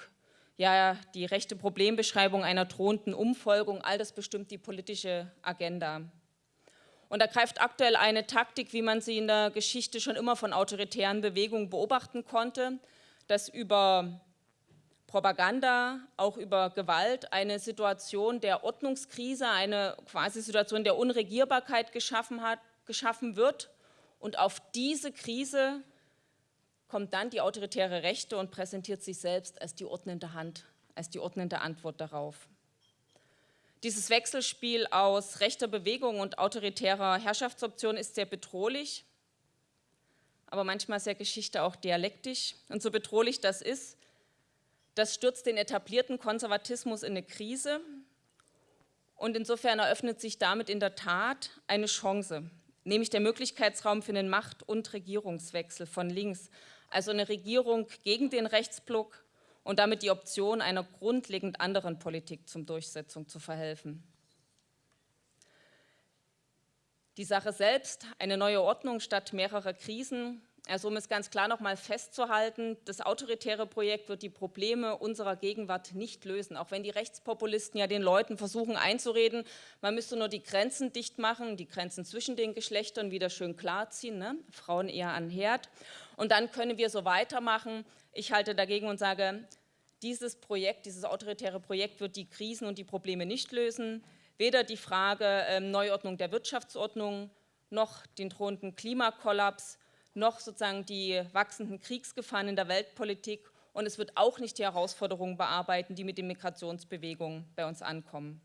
ja, die rechte Problembeschreibung einer drohenden Umfolgung, all das bestimmt die politische Agenda. Und da greift aktuell eine Taktik, wie man sie in der Geschichte schon immer von autoritären Bewegungen beobachten konnte, dass über Propaganda, auch über Gewalt, eine Situation der Ordnungskrise, eine quasi Situation der Unregierbarkeit geschaffen, hat, geschaffen wird. Und auf diese Krise kommt dann die autoritäre Rechte und präsentiert sich selbst als die ordnende Hand, als die ordnende Antwort darauf. Dieses Wechselspiel aus rechter Bewegung und autoritärer Herrschaftsoption ist sehr bedrohlich, aber manchmal ist ja Geschichte auch dialektisch. Und so bedrohlich das ist, das stürzt den etablierten Konservatismus in eine Krise und insofern eröffnet sich damit in der Tat eine Chance, nämlich der Möglichkeitsraum für einen Macht- und Regierungswechsel von links, also eine Regierung gegen den Rechtsblock und damit die Option einer grundlegend anderen Politik zum Durchsetzung zu verhelfen. Die Sache selbst, eine neue Ordnung statt mehrerer Krisen, also um es ganz klar noch mal festzuhalten, das autoritäre Projekt wird die Probleme unserer Gegenwart nicht lösen, auch wenn die Rechtspopulisten ja den Leuten versuchen einzureden, man müsste nur die Grenzen dicht machen, die Grenzen zwischen den Geschlechtern wieder schön klarziehen, ne? Frauen eher an Herd und dann können wir so weitermachen. Ich halte dagegen und sage, dieses Projekt, dieses autoritäre Projekt wird die Krisen und die Probleme nicht lösen, weder die Frage äh, Neuordnung der Wirtschaftsordnung noch den drohenden Klimakollaps, noch sozusagen die wachsenden Kriegsgefahren in der Weltpolitik und es wird auch nicht die Herausforderungen bearbeiten, die mit den Migrationsbewegungen bei uns ankommen.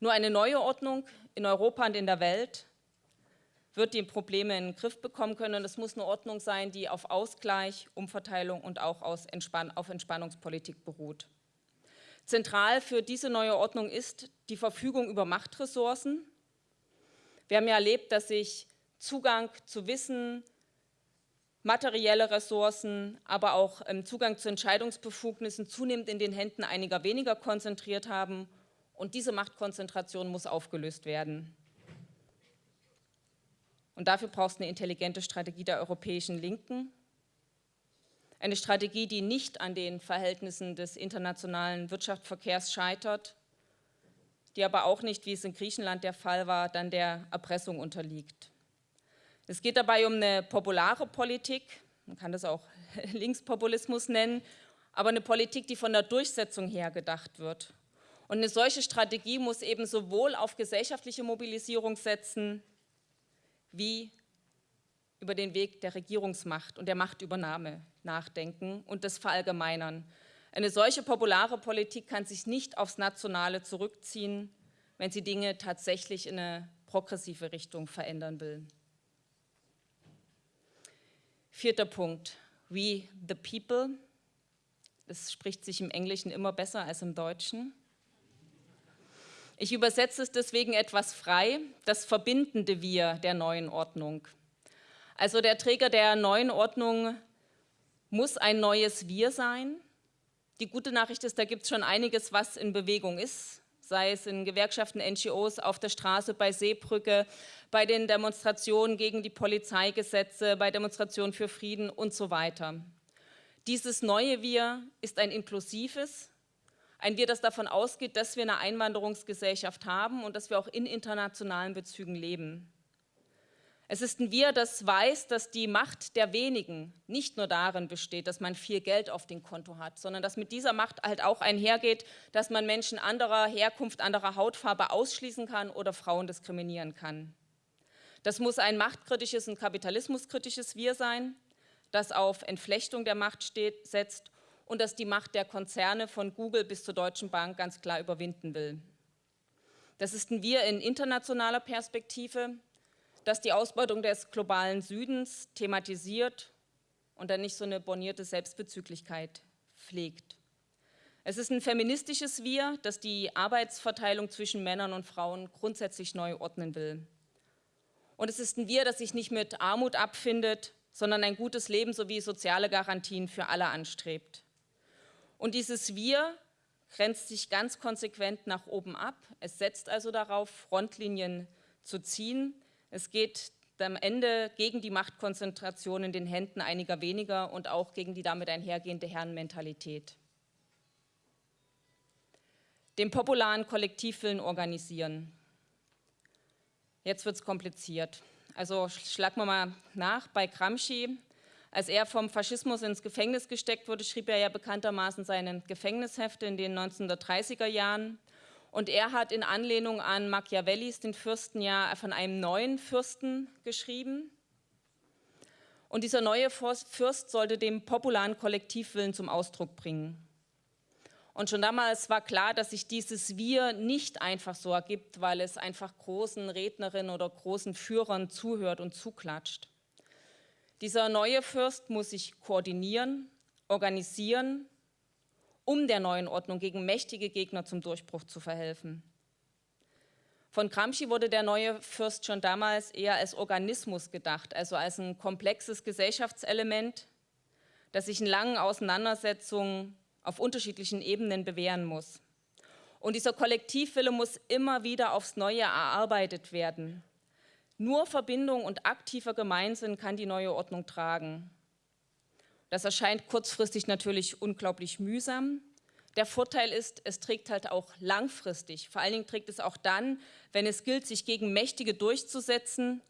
Nur eine neue Ordnung in Europa und in der Welt wird die Probleme in den Griff bekommen können und es muss eine Ordnung sein, die auf Ausgleich, Umverteilung und auch Entspann auf Entspannungspolitik beruht. Zentral für diese neue Ordnung ist die Verfügung über Machtressourcen. Wir haben ja erlebt, dass sich Zugang zu Wissen, materielle Ressourcen, aber auch ähm, Zugang zu Entscheidungsbefugnissen zunehmend in den Händen einiger weniger konzentriert haben. Und diese Machtkonzentration muss aufgelöst werden. Und dafür braucht es eine intelligente Strategie der europäischen Linken. Eine Strategie, die nicht an den Verhältnissen des internationalen Wirtschaftsverkehrs scheitert, die aber auch nicht, wie es in Griechenland der Fall war, dann der Erpressung unterliegt. Es geht dabei um eine populare Politik, man kann das auch Linkspopulismus nennen, aber eine Politik, die von der Durchsetzung her gedacht wird. Und eine solche Strategie muss eben sowohl auf gesellschaftliche Mobilisierung setzen, wie über den Weg der Regierungsmacht und der Machtübernahme nachdenken und das verallgemeinern. Eine solche populare Politik kann sich nicht aufs Nationale zurückziehen, wenn sie Dinge tatsächlich in eine progressive Richtung verändern will. Vierter Punkt, we the people. Das spricht sich im Englischen immer besser als im Deutschen. Ich übersetze es deswegen etwas frei, das verbindende Wir der neuen Ordnung. Also der Träger der neuen Ordnung muss ein neues Wir sein. Die gute Nachricht ist, da gibt es schon einiges, was in Bewegung ist, sei es in Gewerkschaften, NGOs, auf der Straße, bei Seebrücke, bei den Demonstrationen gegen die Polizeigesetze, bei Demonstrationen für Frieden und so weiter. Dieses neue Wir ist ein inklusives, ein Wir, das davon ausgeht, dass wir eine Einwanderungsgesellschaft haben und dass wir auch in internationalen Bezügen leben. Es ist ein Wir, das weiß, dass die Macht der wenigen nicht nur darin besteht, dass man viel Geld auf dem Konto hat, sondern dass mit dieser Macht halt auch einhergeht, dass man Menschen anderer Herkunft, anderer Hautfarbe ausschließen kann oder Frauen diskriminieren kann. Das muss ein machtkritisches und kapitalismuskritisches Wir sein, das auf Entflechtung der Macht steht, setzt und das die Macht der Konzerne von Google bis zur Deutschen Bank ganz klar überwinden will. Das ist ein Wir in internationaler Perspektive, das die Ausbeutung des globalen Südens thematisiert und dann nicht so eine bornierte Selbstbezüglichkeit pflegt. Es ist ein feministisches Wir, das die Arbeitsverteilung zwischen Männern und Frauen grundsätzlich neu ordnen will. Und es ist ein Wir, das sich nicht mit Armut abfindet, sondern ein gutes Leben sowie soziale Garantien für alle anstrebt. Und dieses Wir grenzt sich ganz konsequent nach oben ab. Es setzt also darauf, Frontlinien zu ziehen, es geht am Ende gegen die Machtkonzentration in den Händen einiger weniger und auch gegen die damit einhergehende Herrenmentalität. Den popularen Kollektivwillen organisieren. Jetzt wird es kompliziert. Also schlagen wir mal nach bei Gramsci. Als er vom Faschismus ins Gefängnis gesteckt wurde, schrieb er ja bekanntermaßen seine Gefängnishefte in den 1930er Jahren. Und er hat in Anlehnung an Machiavellis den Fürsten ja von einem neuen Fürsten geschrieben. Und dieser neue Fürst sollte den popularen Kollektivwillen zum Ausdruck bringen. Und schon damals war klar, dass sich dieses Wir nicht einfach so ergibt, weil es einfach großen Rednerinnen oder großen Führern zuhört und zuklatscht. Dieser neue Fürst muss sich koordinieren, organisieren um der neuen Ordnung gegen mächtige Gegner zum Durchbruch zu verhelfen. Von Gramsci wurde der neue Fürst schon damals eher als Organismus gedacht, also als ein komplexes Gesellschaftselement, das sich in langen Auseinandersetzungen auf unterschiedlichen Ebenen bewähren muss. Und dieser Kollektivwille muss immer wieder aufs Neue erarbeitet werden. Nur Verbindung und aktiver Gemeinsinn kann die neue Ordnung tragen. Das erscheint kurzfristig natürlich unglaublich mühsam. Der Vorteil ist, es trägt halt auch langfristig. Vor allen Dingen trägt es auch dann, wenn es gilt, sich gegen Mächtige durchzusetzen.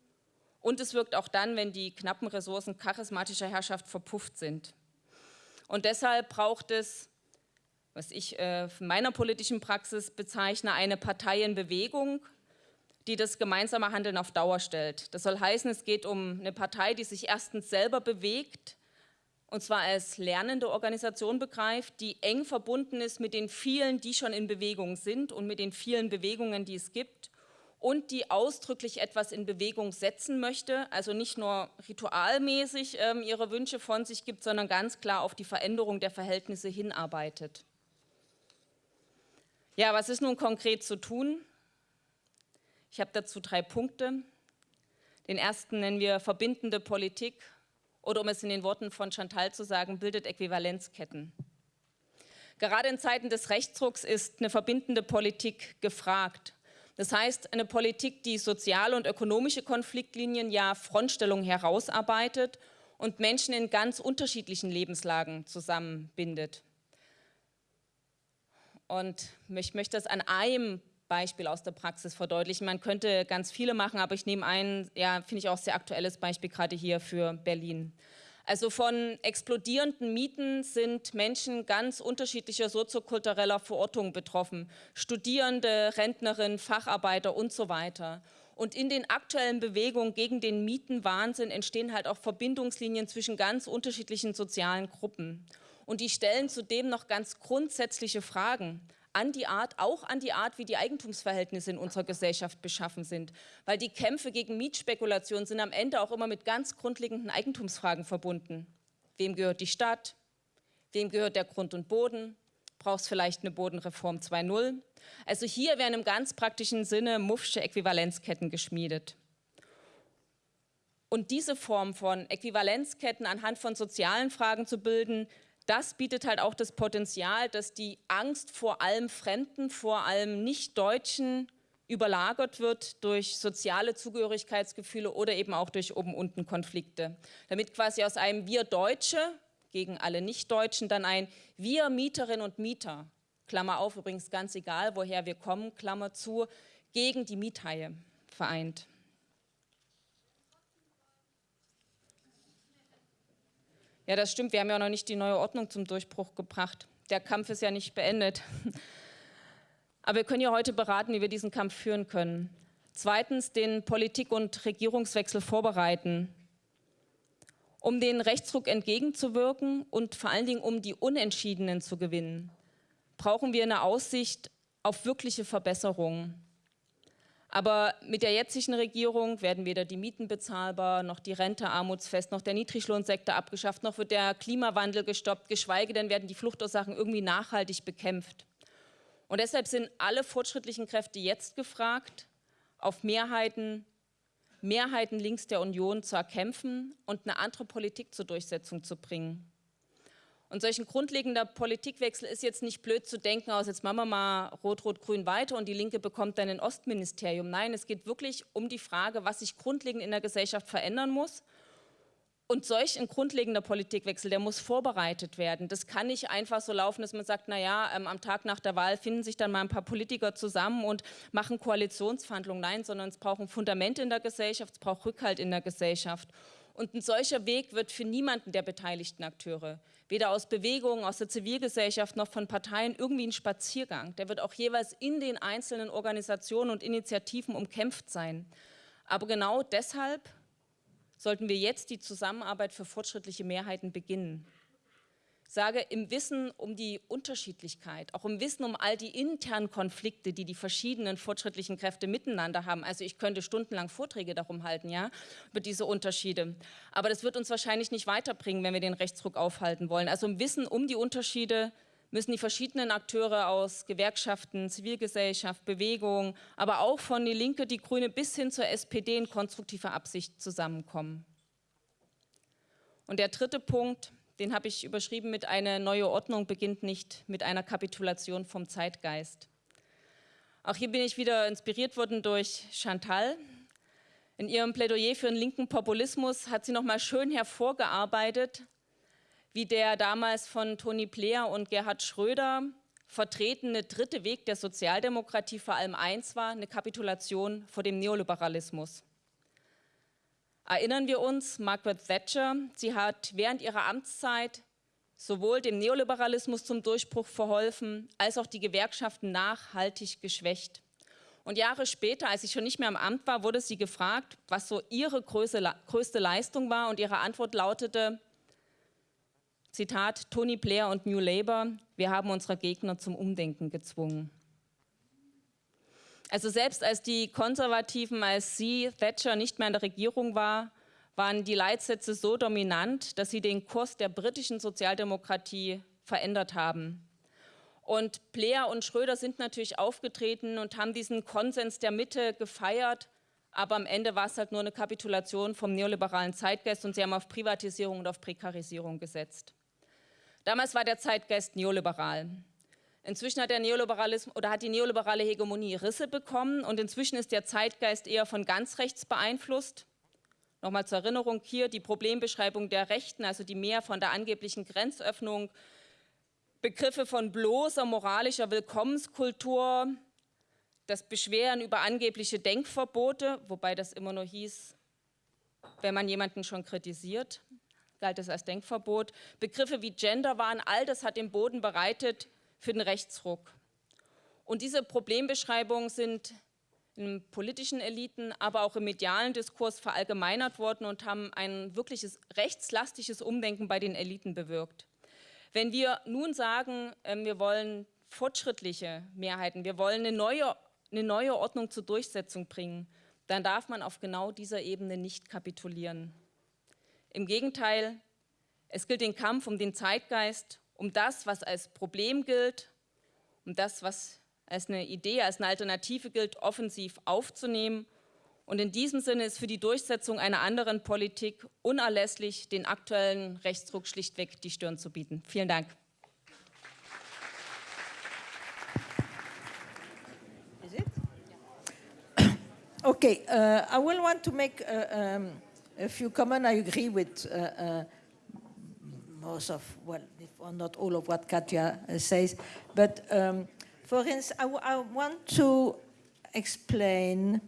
Und es wirkt auch dann, wenn die knappen Ressourcen charismatischer Herrschaft verpufft sind. Und deshalb braucht es, was ich äh, in meiner politischen Praxis bezeichne, eine Partei in Bewegung, die das gemeinsame Handeln auf Dauer stellt. Das soll heißen, es geht um eine Partei, die sich erstens selber bewegt, und zwar als lernende Organisation begreift, die eng verbunden ist mit den vielen, die schon in Bewegung sind und mit den vielen Bewegungen, die es gibt und die ausdrücklich etwas in Bewegung setzen möchte, also nicht nur ritualmäßig ähm, ihre Wünsche von sich gibt, sondern ganz klar auf die Veränderung der Verhältnisse hinarbeitet. Ja, was ist nun konkret zu tun? Ich habe dazu drei Punkte. Den ersten nennen wir verbindende Politik oder um es in den Worten von Chantal zu sagen, bildet Äquivalenzketten. Gerade in Zeiten des Rechtsdrucks ist eine verbindende Politik gefragt. Das heißt, eine Politik, die soziale und ökonomische Konfliktlinien, ja Frontstellungen herausarbeitet und Menschen in ganz unterschiedlichen Lebenslagen zusammenbindet. Und ich möchte das an einem Beispiel aus der Praxis verdeutlichen. Man könnte ganz viele machen, aber ich nehme ein, ja, finde ich auch sehr aktuelles Beispiel gerade hier für Berlin. Also von explodierenden Mieten sind Menschen ganz unterschiedlicher soziokultureller Verortung betroffen. Studierende, Rentnerinnen, Facharbeiter und so weiter. Und in den aktuellen Bewegungen gegen den Mietenwahnsinn entstehen halt auch Verbindungslinien zwischen ganz unterschiedlichen sozialen Gruppen. Und die stellen zudem noch ganz grundsätzliche Fragen an die Art, auch an die Art, wie die Eigentumsverhältnisse in unserer Gesellschaft beschaffen sind. Weil die Kämpfe gegen Mietspekulation sind am Ende auch immer mit ganz grundlegenden Eigentumsfragen verbunden. Wem gehört die Stadt? Wem gehört der Grund und Boden? Brauchst vielleicht eine Bodenreform 2.0? Also hier werden im ganz praktischen Sinne Muffsche Äquivalenzketten geschmiedet. Und diese Form von Äquivalenzketten anhand von sozialen Fragen zu bilden, das bietet halt auch das Potenzial, dass die Angst vor allem Fremden, vor allem Nicht-Deutschen überlagert wird durch soziale Zugehörigkeitsgefühle oder eben auch durch Oben-Unten-Konflikte. Damit quasi aus einem Wir Deutsche gegen alle Nicht-Deutschen dann ein Wir Mieterinnen und Mieter, Klammer auf, übrigens ganz egal, woher wir kommen, Klammer zu, gegen die Miethaie vereint. Ja, das stimmt. Wir haben ja noch nicht die neue Ordnung zum Durchbruch gebracht. Der Kampf ist ja nicht beendet. Aber wir können ja heute beraten, wie wir diesen Kampf führen können. Zweitens, den Politik- und Regierungswechsel vorbereiten, um den Rechtsruck entgegenzuwirken und vor allen Dingen, um die Unentschiedenen zu gewinnen, brauchen wir eine Aussicht auf wirkliche Verbesserungen. Aber mit der jetzigen Regierung werden weder die Mieten bezahlbar, noch die Rente armutsfest, noch der Niedriglohnsektor abgeschafft, noch wird der Klimawandel gestoppt, geschweige denn werden die Fluchtursachen irgendwie nachhaltig bekämpft. Und deshalb sind alle fortschrittlichen Kräfte jetzt gefragt, auf Mehrheiten, Mehrheiten links der Union zu erkämpfen und eine andere Politik zur Durchsetzung zu bringen. Und solch ein grundlegender Politikwechsel ist jetzt nicht blöd zu denken, aus jetzt machen wir mal Rot-Rot-Grün weiter und die Linke bekommt dann ein Ostministerium. Nein, es geht wirklich um die Frage, was sich grundlegend in der Gesellschaft verändern muss. Und solch ein grundlegender Politikwechsel, der muss vorbereitet werden. Das kann nicht einfach so laufen, dass man sagt, naja, ähm, am Tag nach der Wahl finden sich dann mal ein paar Politiker zusammen und machen Koalitionsverhandlungen. Nein, sondern es braucht ein Fundament in der Gesellschaft, es braucht Rückhalt in der Gesellschaft. Und ein solcher Weg wird für niemanden der beteiligten Akteure weder aus Bewegungen, aus der Zivilgesellschaft noch von Parteien irgendwie ein Spaziergang. Der wird auch jeweils in den einzelnen Organisationen und Initiativen umkämpft sein. Aber genau deshalb sollten wir jetzt die Zusammenarbeit für fortschrittliche Mehrheiten beginnen sage, im Wissen um die Unterschiedlichkeit, auch im Wissen um all die internen Konflikte, die die verschiedenen fortschrittlichen Kräfte miteinander haben. Also ich könnte stundenlang Vorträge darum halten, ja, über diese Unterschiede. Aber das wird uns wahrscheinlich nicht weiterbringen, wenn wir den Rechtsdruck aufhalten wollen. Also im Wissen um die Unterschiede müssen die verschiedenen Akteure aus Gewerkschaften, Zivilgesellschaft, Bewegung, aber auch von die Linke, die Grüne bis hin zur SPD in konstruktiver Absicht zusammenkommen. Und der dritte Punkt, den habe ich überschrieben mit einer neue Ordnung beginnt nicht mit einer Kapitulation vom Zeitgeist. Auch hier bin ich wieder inspiriert worden durch Chantal. In ihrem Plädoyer für den linken Populismus hat sie nochmal schön hervorgearbeitet, wie der damals von Tony Blair und Gerhard Schröder vertretene dritte Weg der Sozialdemokratie vor allem eins war, eine Kapitulation vor dem Neoliberalismus. Erinnern wir uns, Margaret Thatcher, sie hat während ihrer Amtszeit sowohl dem Neoliberalismus zum Durchbruch verholfen, als auch die Gewerkschaften nachhaltig geschwächt. Und Jahre später, als sie schon nicht mehr im Amt war, wurde sie gefragt, was so ihre größte Leistung war. Und ihre Antwort lautete, Zitat, Tony Blair und New Labour, wir haben unsere Gegner zum Umdenken gezwungen. Also selbst als die Konservativen, als sie, Thatcher, nicht mehr in der Regierung war, waren die Leitsätze so dominant, dass sie den Kurs der britischen Sozialdemokratie verändert haben. Und Blair und Schröder sind natürlich aufgetreten und haben diesen Konsens der Mitte gefeiert, aber am Ende war es halt nur eine Kapitulation vom neoliberalen Zeitgeist und sie haben auf Privatisierung und auf Prekarisierung gesetzt. Damals war der Zeitgeist neoliberal. Inzwischen hat der Neoliberalismus oder hat die neoliberale Hegemonie Risse bekommen und inzwischen ist der Zeitgeist eher von ganz rechts beeinflusst. Nochmal zur Erinnerung hier die Problembeschreibung der Rechten, also die mehr von der angeblichen Grenzöffnung, Begriffe von bloßer moralischer Willkommenskultur, das Beschweren über angebliche Denkverbote, wobei das immer nur hieß, wenn man jemanden schon kritisiert, galt es als Denkverbot. Begriffe wie Genderwahn, all das hat den Boden bereitet für den Rechtsruck. Und diese Problembeschreibungen sind in politischen Eliten, aber auch im medialen Diskurs verallgemeinert worden und haben ein wirkliches rechtslastiges Umdenken bei den Eliten bewirkt. Wenn wir nun sagen, ähm, wir wollen fortschrittliche Mehrheiten, wir wollen eine neue, eine neue Ordnung zur Durchsetzung bringen, dann darf man auf genau dieser Ebene nicht kapitulieren. Im Gegenteil, es gilt den Kampf um den Zeitgeist, um das, was als Problem gilt, um das, was als eine Idee, als eine Alternative gilt, offensiv aufzunehmen. Und in diesem Sinne ist für die Durchsetzung einer anderen Politik unerlässlich, den aktuellen Rechtsdruck schlichtweg die Stirn zu bieten. Vielen Dank. Okay, uh, I will want to make uh, um, a few comments. I agree with uh, uh, most of, well, if not all of what Katja uh, says, but um, For instance, I, I want to explain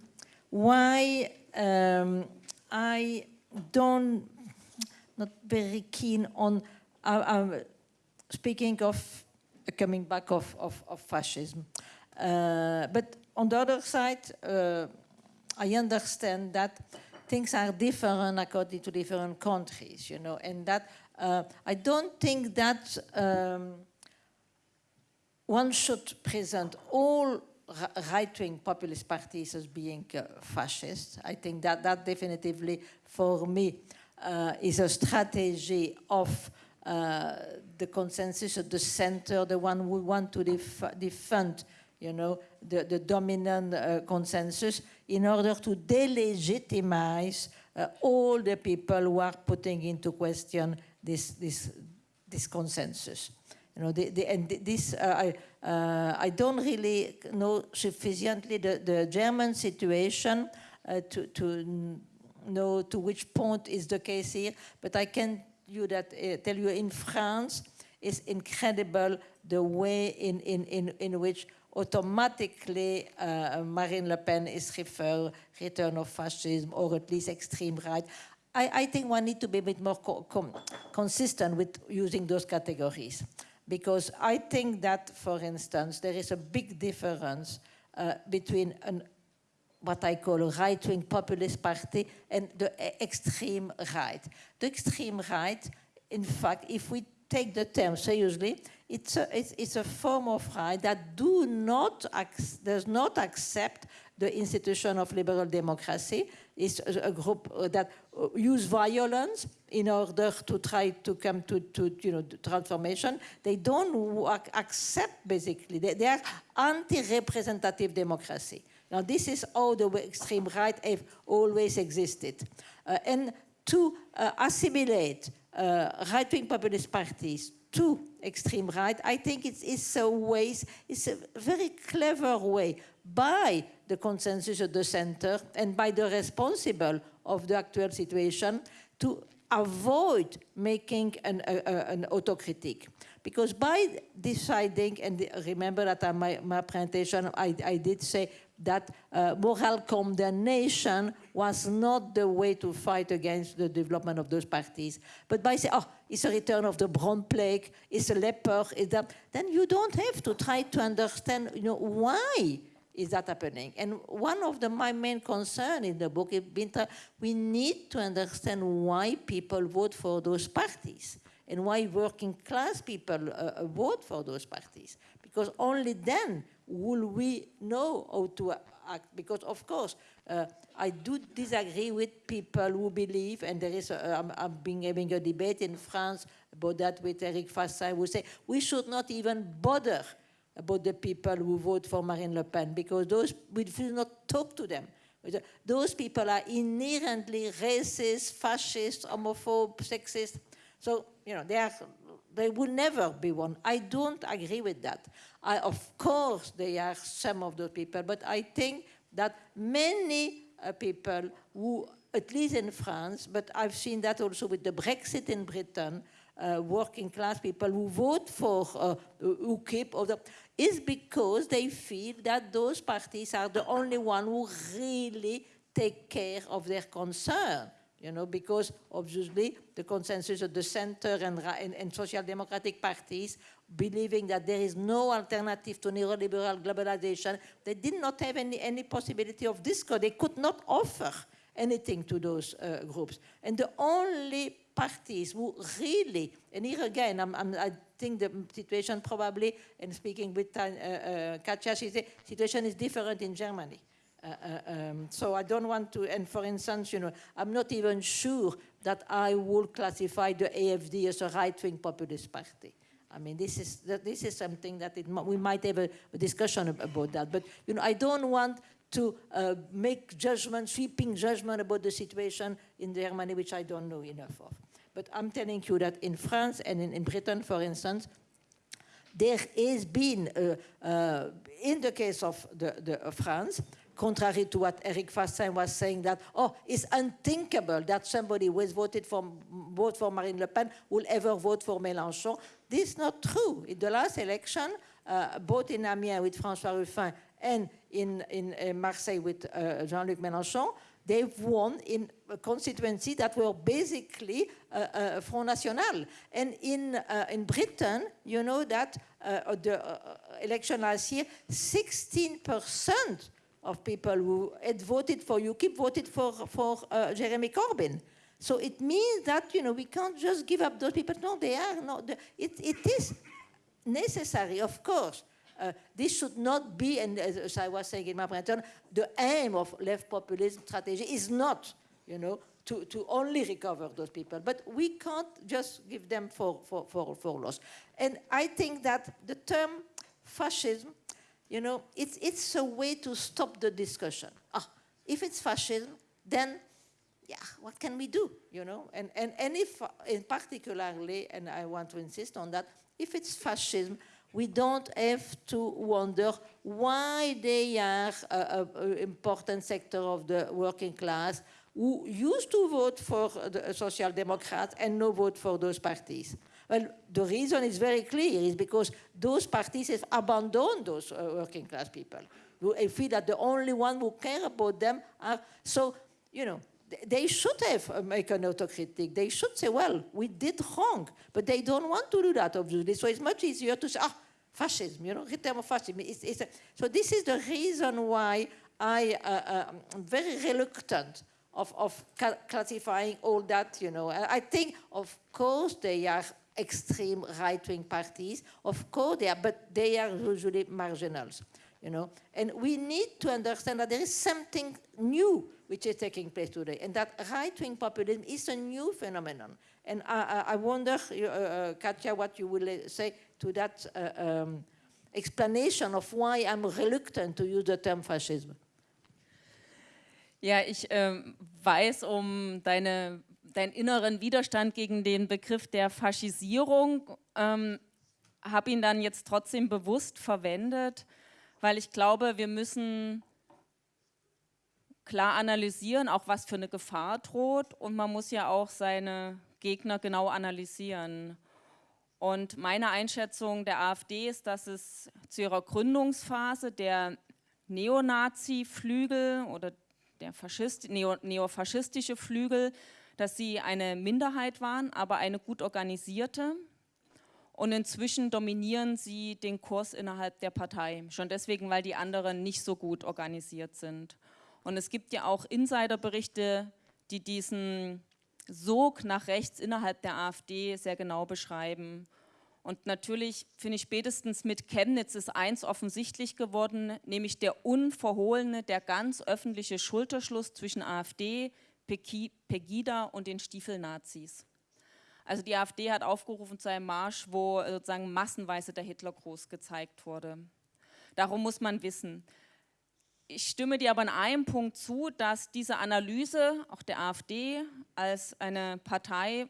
why um, I don't, not very keen on uh, uh, speaking of a coming back of, of, of fascism. Uh, but on the other side, uh, I understand that things are different according to different countries, you know, and that uh, I don't think that um, one should present all right-wing populist parties as being uh, fascist. I think that that definitively, for me, uh, is a strategy of uh, the consensus of the center, the one we want to def defend, you know, the, the dominant uh, consensus in order to delegitimize uh, all the people who are putting into question this, this, this consensus. You know, the, the, and this, uh, I, uh, I don't really know sufficiently the, the German situation uh, to, to know to which point is the case here, but I can you that, uh, tell you in France, it's incredible the way in, in, in, in which automatically uh, Marine Le Pen is referred return of fascism or at least extreme right. I, I think one need to be a bit more co consistent with using those categories because I think that, for instance, there is a big difference uh, between an, what I call a right-wing populist party and the extreme right. The extreme right, in fact, if we take the term seriously, it's a, it's, it's a form of right that do not does not accept the institution of liberal democracy. It's a, group that uh, use violence in order to try to come to, to you know, transformation. They don't accept, basically, they, they are anti-representative democracy. Now, this is how the extreme right have always existed. Uh, and to uh, assimilate uh, right-wing populist parties to extreme right, I think it's, it's a way, it's a very clever way by the consensus of the center and by the responsible of the actual situation to avoid making an, an autocritique. Because by deciding, and remember that my, my presentation I, I did say that uh, moral condemnation was not the way to fight against the development of those parties. But by saying, oh, it's a return of the brown plague, it's a leper, it's that, then you don't have to try to understand, you know, why is that happening? And one of the, my main concern in the book is we need to understand why people vote for those parties and why working class people uh, uh vote for those parties. Because only then will we know how to act. Because of course, uh, I do disagree with people who believe, and there is, a, I'm, I'm being having a debate in France about that with Eric Fassin, who say we should not even bother about the people who vote for Marine Le Pen because those we do not talk to them. Those people are inherently racist, fascist, homophobe, sexist. So, you know, they, are, they will never be one. I don't agree with that. I, of course, they are some of those people, but I think that many uh, people who at least in France, but I've seen that also with the Brexit in Britain, uh, working class people who vote for uh, UKIP or the, is because they feel that those parties are the only one who really take care of their concern. You know, because obviously the consensus of the center and, and, and social democratic parties believing that there is no alternative to neoliberal globalization, they did not have any, any possibility of discord. They could not offer anything to those uh, groups. And the only parties who really, and here again, I'm, I'm, i think the situation probably, and speaking with uh, uh, Katja, she said, situation is different in Germany. Uh, uh, um, so I don't want to, and for instance, you know, I'm not even sure that I would classify the AFD as a right-wing populist party. I mean, this is, this is something that it, we might have a, a, discussion about that. But, you know, I don't want to uh, make judgment, sweeping judgment about the situation in Germany, which I don't know enough of. But I'm telling you that in France and in, in Britain, for instance, there has been, uh, uh, in the case of the, the France, contrary to what Eric Fassin was saying, that, oh, it's unthinkable that somebody who has voted for, vote for Marine Le Pen will ever vote for Mélenchon. This is not true. In the last election, uh, both in Amiens with François Ruffin and in, in uh, Marseille with uh, Jean-Luc Mélenchon, they've won in a constituency that were basically uh, Front National. And in, in Britain, you know that the election last year, 16% of people who had voted for UKIP voted for, for Jeremy Corbyn. So it means that, you know, we can't just give up those people. No, they are not. It, it is necessary, of course. Uh, this should not be, and as I was saying in my presentation, the aim of left populism strategy is not, you know, to, to only recover those people. But we can't just give them for, for, for, for loss. And I think that the term fascism you know, it's, it's a way to stop the discussion. Ah, if it's fascism, then, yeah, what can we do, you know? And, and, and if, in particularly, and I want to insist on that, if it's fascism, we don't have to wonder why they are an important sector of the working class who used to vote for the Social Democrats and no vote for those parties. Well, the reason is very clear, is because those parties have abandoned those uh, working class people. They feel that the only one who care about them are, so, you know, they should have uh, make an autocritic. They should say, well, we did wrong, but they don't want to do that, obviously. So it's much easier to say, ah, fascism, you know, return of fascism. It's, it's a, so this is the reason why I uh, uh, am very reluctant of, of classifying all that, you know. I think, of course, they are extreme right-wing parties. Of course they are, but they are usually marginals, you know. And we need to understand that there is something new which is taking place today, and that right-wing populism is a new phenomenon. And I, I wonder, uh, uh, Katja, what you will uh, say to that uh, um, explanation of why I'm reluctant to use the term fascism. Ja, ich ähm, weiß um deine deinen inneren Widerstand gegen den Begriff der Faschisierung, ähm, habe ihn dann jetzt trotzdem bewusst verwendet, weil ich glaube, wir müssen klar analysieren, auch was für eine Gefahr droht und man muss ja auch seine Gegner genau analysieren. Und meine Einschätzung der AfD ist, dass es zu ihrer Gründungsphase der Neonazi-Flügel oder der Faschist, neo, neofaschistische Flügel dass sie eine Minderheit waren, aber eine gut organisierte. Und inzwischen dominieren sie den Kurs innerhalb der Partei. Schon deswegen, weil die anderen nicht so gut organisiert sind. Und es gibt ja auch Insiderberichte, die diesen Sog nach rechts innerhalb der AfD sehr genau beschreiben. Und natürlich finde ich spätestens mit Chemnitz ist eins offensichtlich geworden, nämlich der unverhohlene, der ganz öffentliche Schulterschluss zwischen AfD, Pegida und den Stiefelnazis. Also die AfD hat aufgerufen zu einem Marsch, wo sozusagen massenweise der Hitlergruß gezeigt wurde. Darum muss man wissen. Ich stimme dir aber in einem Punkt zu, dass diese Analyse auch der AfD als eine Partei,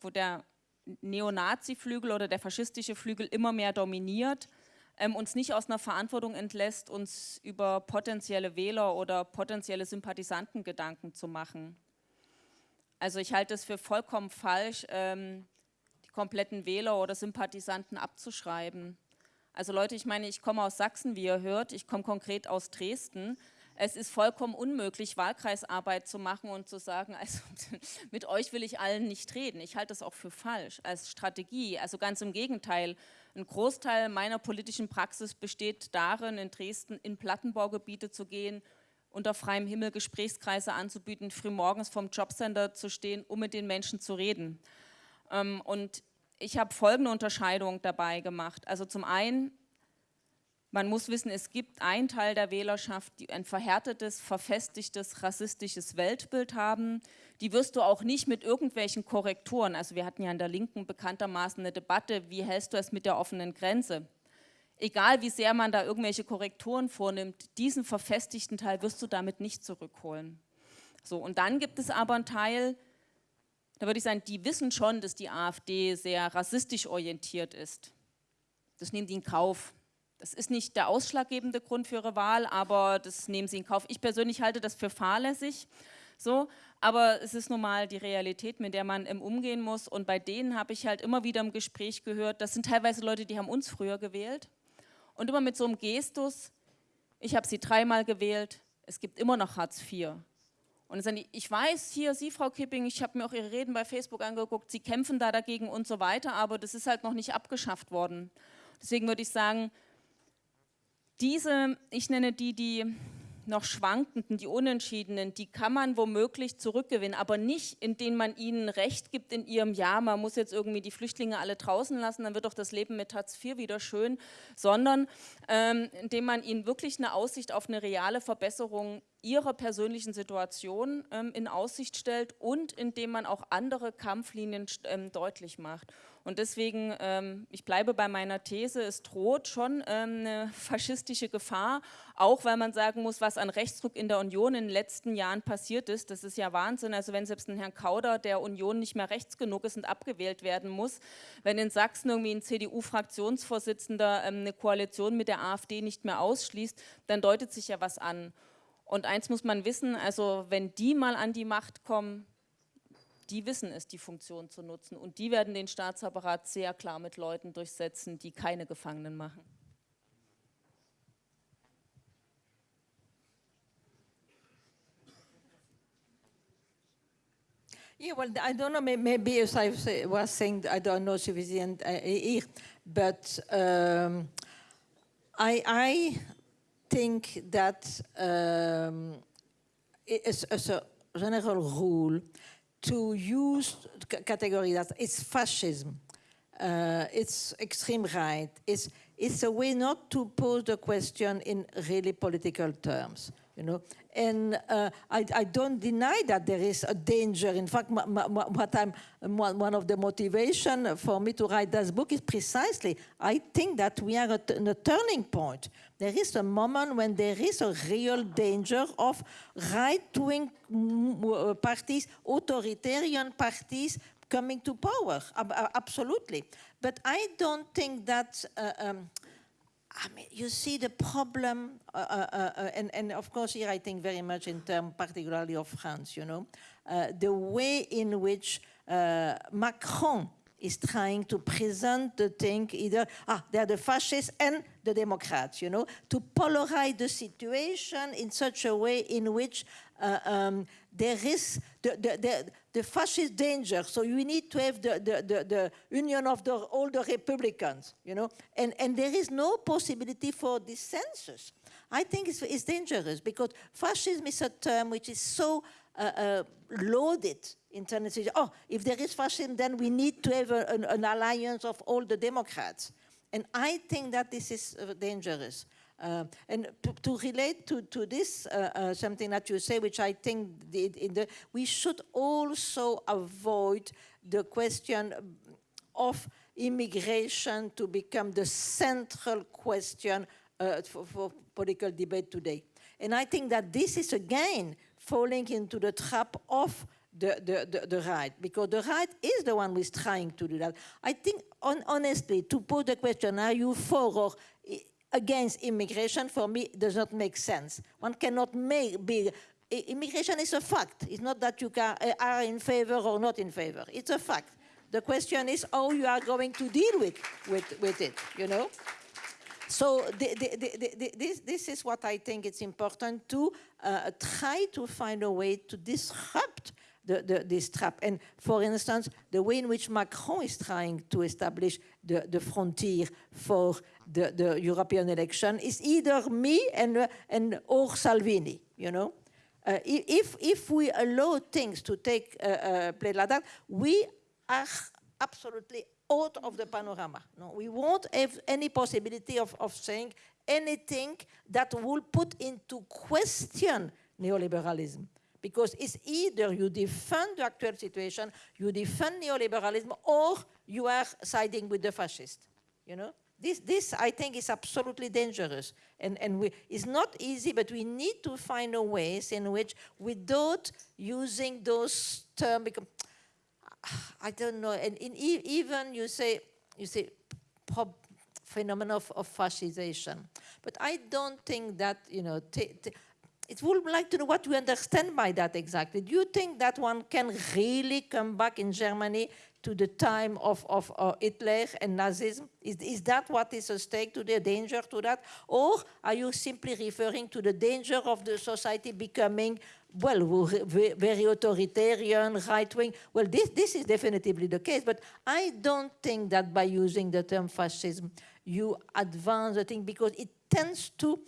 wo der Neonazi-Flügel oder der faschistische Flügel immer mehr dominiert, ähm, uns nicht aus einer Verantwortung entlässt, uns über potenzielle Wähler oder potenzielle Sympathisanten Gedanken zu machen. Also ich halte es für vollkommen falsch, ähm, die kompletten Wähler oder Sympathisanten abzuschreiben. Also Leute, ich meine, ich komme aus Sachsen, wie ihr hört, ich komme konkret aus Dresden. Es ist vollkommen unmöglich, Wahlkreisarbeit zu machen und zu sagen, also mit euch will ich allen nicht reden. Ich halte das auch für falsch als Strategie. Also ganz im Gegenteil, ein Großteil meiner politischen Praxis besteht darin, in Dresden in Plattenbaugebiete zu gehen, unter freiem Himmel Gesprächskreise anzubieten, frühmorgens vom Jobcenter zu stehen, um mit den Menschen zu reden. Ähm, und ich habe folgende Unterscheidung dabei gemacht. Also zum einen, man muss wissen, es gibt einen Teil der Wählerschaft, die ein verhärtetes, verfestigtes, rassistisches Weltbild haben. Die wirst du auch nicht mit irgendwelchen Korrekturen, also wir hatten ja in der Linken bekanntermaßen eine Debatte, wie hältst du es mit der offenen Grenze? Egal wie sehr man da irgendwelche Korrekturen vornimmt, diesen verfestigten Teil wirst du damit nicht zurückholen. So, und dann gibt es aber einen Teil, da würde ich sagen, die wissen schon, dass die AfD sehr rassistisch orientiert ist. Das nehmen die in Kauf. Das ist nicht der ausschlaggebende Grund für ihre Wahl, aber das nehmen sie in Kauf. Ich persönlich halte das für fahrlässig, so, aber es ist nun mal die Realität, mit der man umgehen muss. Und bei denen habe ich halt immer wieder im Gespräch gehört, das sind teilweise Leute, die haben uns früher gewählt. Und immer mit so einem Gestus, ich habe sie dreimal gewählt, es gibt immer noch Hartz IV. Und dann sagen die, ich weiß hier, Sie, Frau Kipping, ich habe mir auch Ihre Reden bei Facebook angeguckt, Sie kämpfen da dagegen und so weiter, aber das ist halt noch nicht abgeschafft worden. Deswegen würde ich sagen, diese, ich nenne die, die noch Schwankenden, die Unentschiedenen, die kann man womöglich zurückgewinnen, aber nicht, indem man ihnen Recht gibt in ihrem Ja, man muss jetzt irgendwie die Flüchtlinge alle draußen lassen, dann wird doch das Leben mit Hartz IV wieder schön, sondern ähm, indem man ihnen wirklich eine Aussicht auf eine reale Verbesserung ihrer persönlichen Situation ähm, in Aussicht stellt und indem man auch andere Kampflinien ähm, deutlich macht. Und deswegen, ähm, ich bleibe bei meiner These, es droht schon ähm, eine faschistische Gefahr, auch weil man sagen muss, was an Rechtsdruck in der Union in den letzten Jahren passiert ist, das ist ja Wahnsinn. Also wenn selbst ein Herrn Kauder der Union nicht mehr rechts genug ist und abgewählt werden muss, wenn in Sachsen irgendwie ein CDU-Fraktionsvorsitzender ähm, eine Koalition mit der AfD nicht mehr ausschließt, dann deutet sich ja was an. Und eins muss man wissen, also wenn die mal an die Macht kommen, die wissen es, die Funktion zu nutzen. Und die werden den Staatsapparat sehr klar mit Leuten durchsetzen, die keine Gefangenen machen. Yeah, well, I don't know, maybe as I was saying, I don't know sufficient uh, here, but um, I, I think that um, as, as a general rule, to use category that it's fascism, uh, it's extreme right, it's, it's a way not to pose the question in really political terms, you know. And uh, I, I, don't deny that there is a danger. In fact, what I'm, one of the motivation for me to write this book is precisely, I think that we are at a turning point. There is a moment when there is a real danger of right-wing uh, parties, authoritarian parties coming to power, absolutely. But I don't think that uh, um, I mean, you see the problem, uh, uh, uh, and, and, of course here I think very much in terms particularly of France, you know, uh, the way in which uh, Macron is trying to present the thing either, ah, they're the fascists and the Democrats, you know, to polarize the situation in such a way in which uh, um, there is the, the, the, the, fascist danger. So you need to have the, the, the, union of the, all the Republicans, you know, and, and there is no possibility for dissensus. I think it's, it's dangerous because fascism is a term which is so uh, uh, loaded in terms of, oh, if there is fascism, then we need to have a, an, an, alliance of all the Democrats. And I think that this is uh, dangerous. Uh, and to, to, relate to, to this, uh, uh, something that you say, which I think the, we should also avoid the question of immigration to become the central question uh, for, for, political debate today. And I think that this is again falling into the trap of the, the, the, the, right, because the right is the one who is trying to do that. I think, on, honestly, to put the question, are you for or against immigration, for me, does not make sense. One cannot make, be immigration is a fact. It's not that you can, uh, are in favor or not in favor. It's a fact. The question is how you are going to deal with, with, with it, you know? So the, the, the, this, this is what I think it's important to uh, try to find a way to disrupt the, the, this trap. And for instance, the way in which Macron is trying to establish the, the frontier for the, the European election is either me and, and or Salvini, you know? Uh, if, if we allow things to take uh, uh, place like that, we are absolutely out of the panorama. No, we won't have any possibility of, of saying anything that will put into question neoliberalism. Because it's either you defend the actual situation, you defend neoliberalism, or you are siding with the fascist, you know? This, this, I think, is absolutely dangerous. And, and we, it's not easy, but we need to find a ways in which, without using those terms, I don't know, and in, even you say, you say phenomenon of, of fascisation. But I don't think that, you know, it would like to know what you understand by that exactly. Do you think that one can really come back in Germany to the time of, of uh, Hitler and Nazism? Is, is that what is at stake to the danger to that? Or are you simply referring to the danger of the society becoming well, very authoritarian, right-wing. Well, this, this is definitely the case, but I don't think that by using the term fascism, you advance the thing because it tends to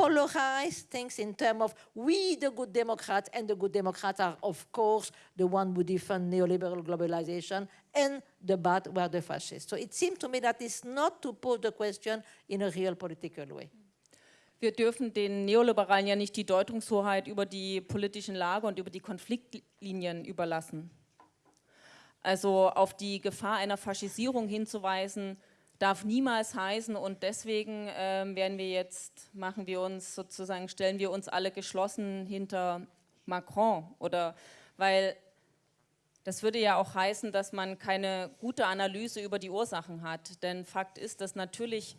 polarize things in terms of we, the good Democrats, and the good Democrats are, of course, the one who defend neoliberal globalization, and the bad were the fascists. So it seems to me that it's not to pose the question in a real political way. wir dürfen den Neoliberalen ja nicht die Deutungshoheit über die politischen Lage und über die Konfliktlinien überlassen. Also auf die Gefahr einer Faschisierung hinzuweisen, darf niemals heißen und deswegen äh, werden wir jetzt, machen wir uns sozusagen, stellen wir uns alle geschlossen hinter Macron oder? Weil das würde ja auch heißen, dass man keine gute Analyse über die Ursachen hat, denn Fakt ist, dass natürlich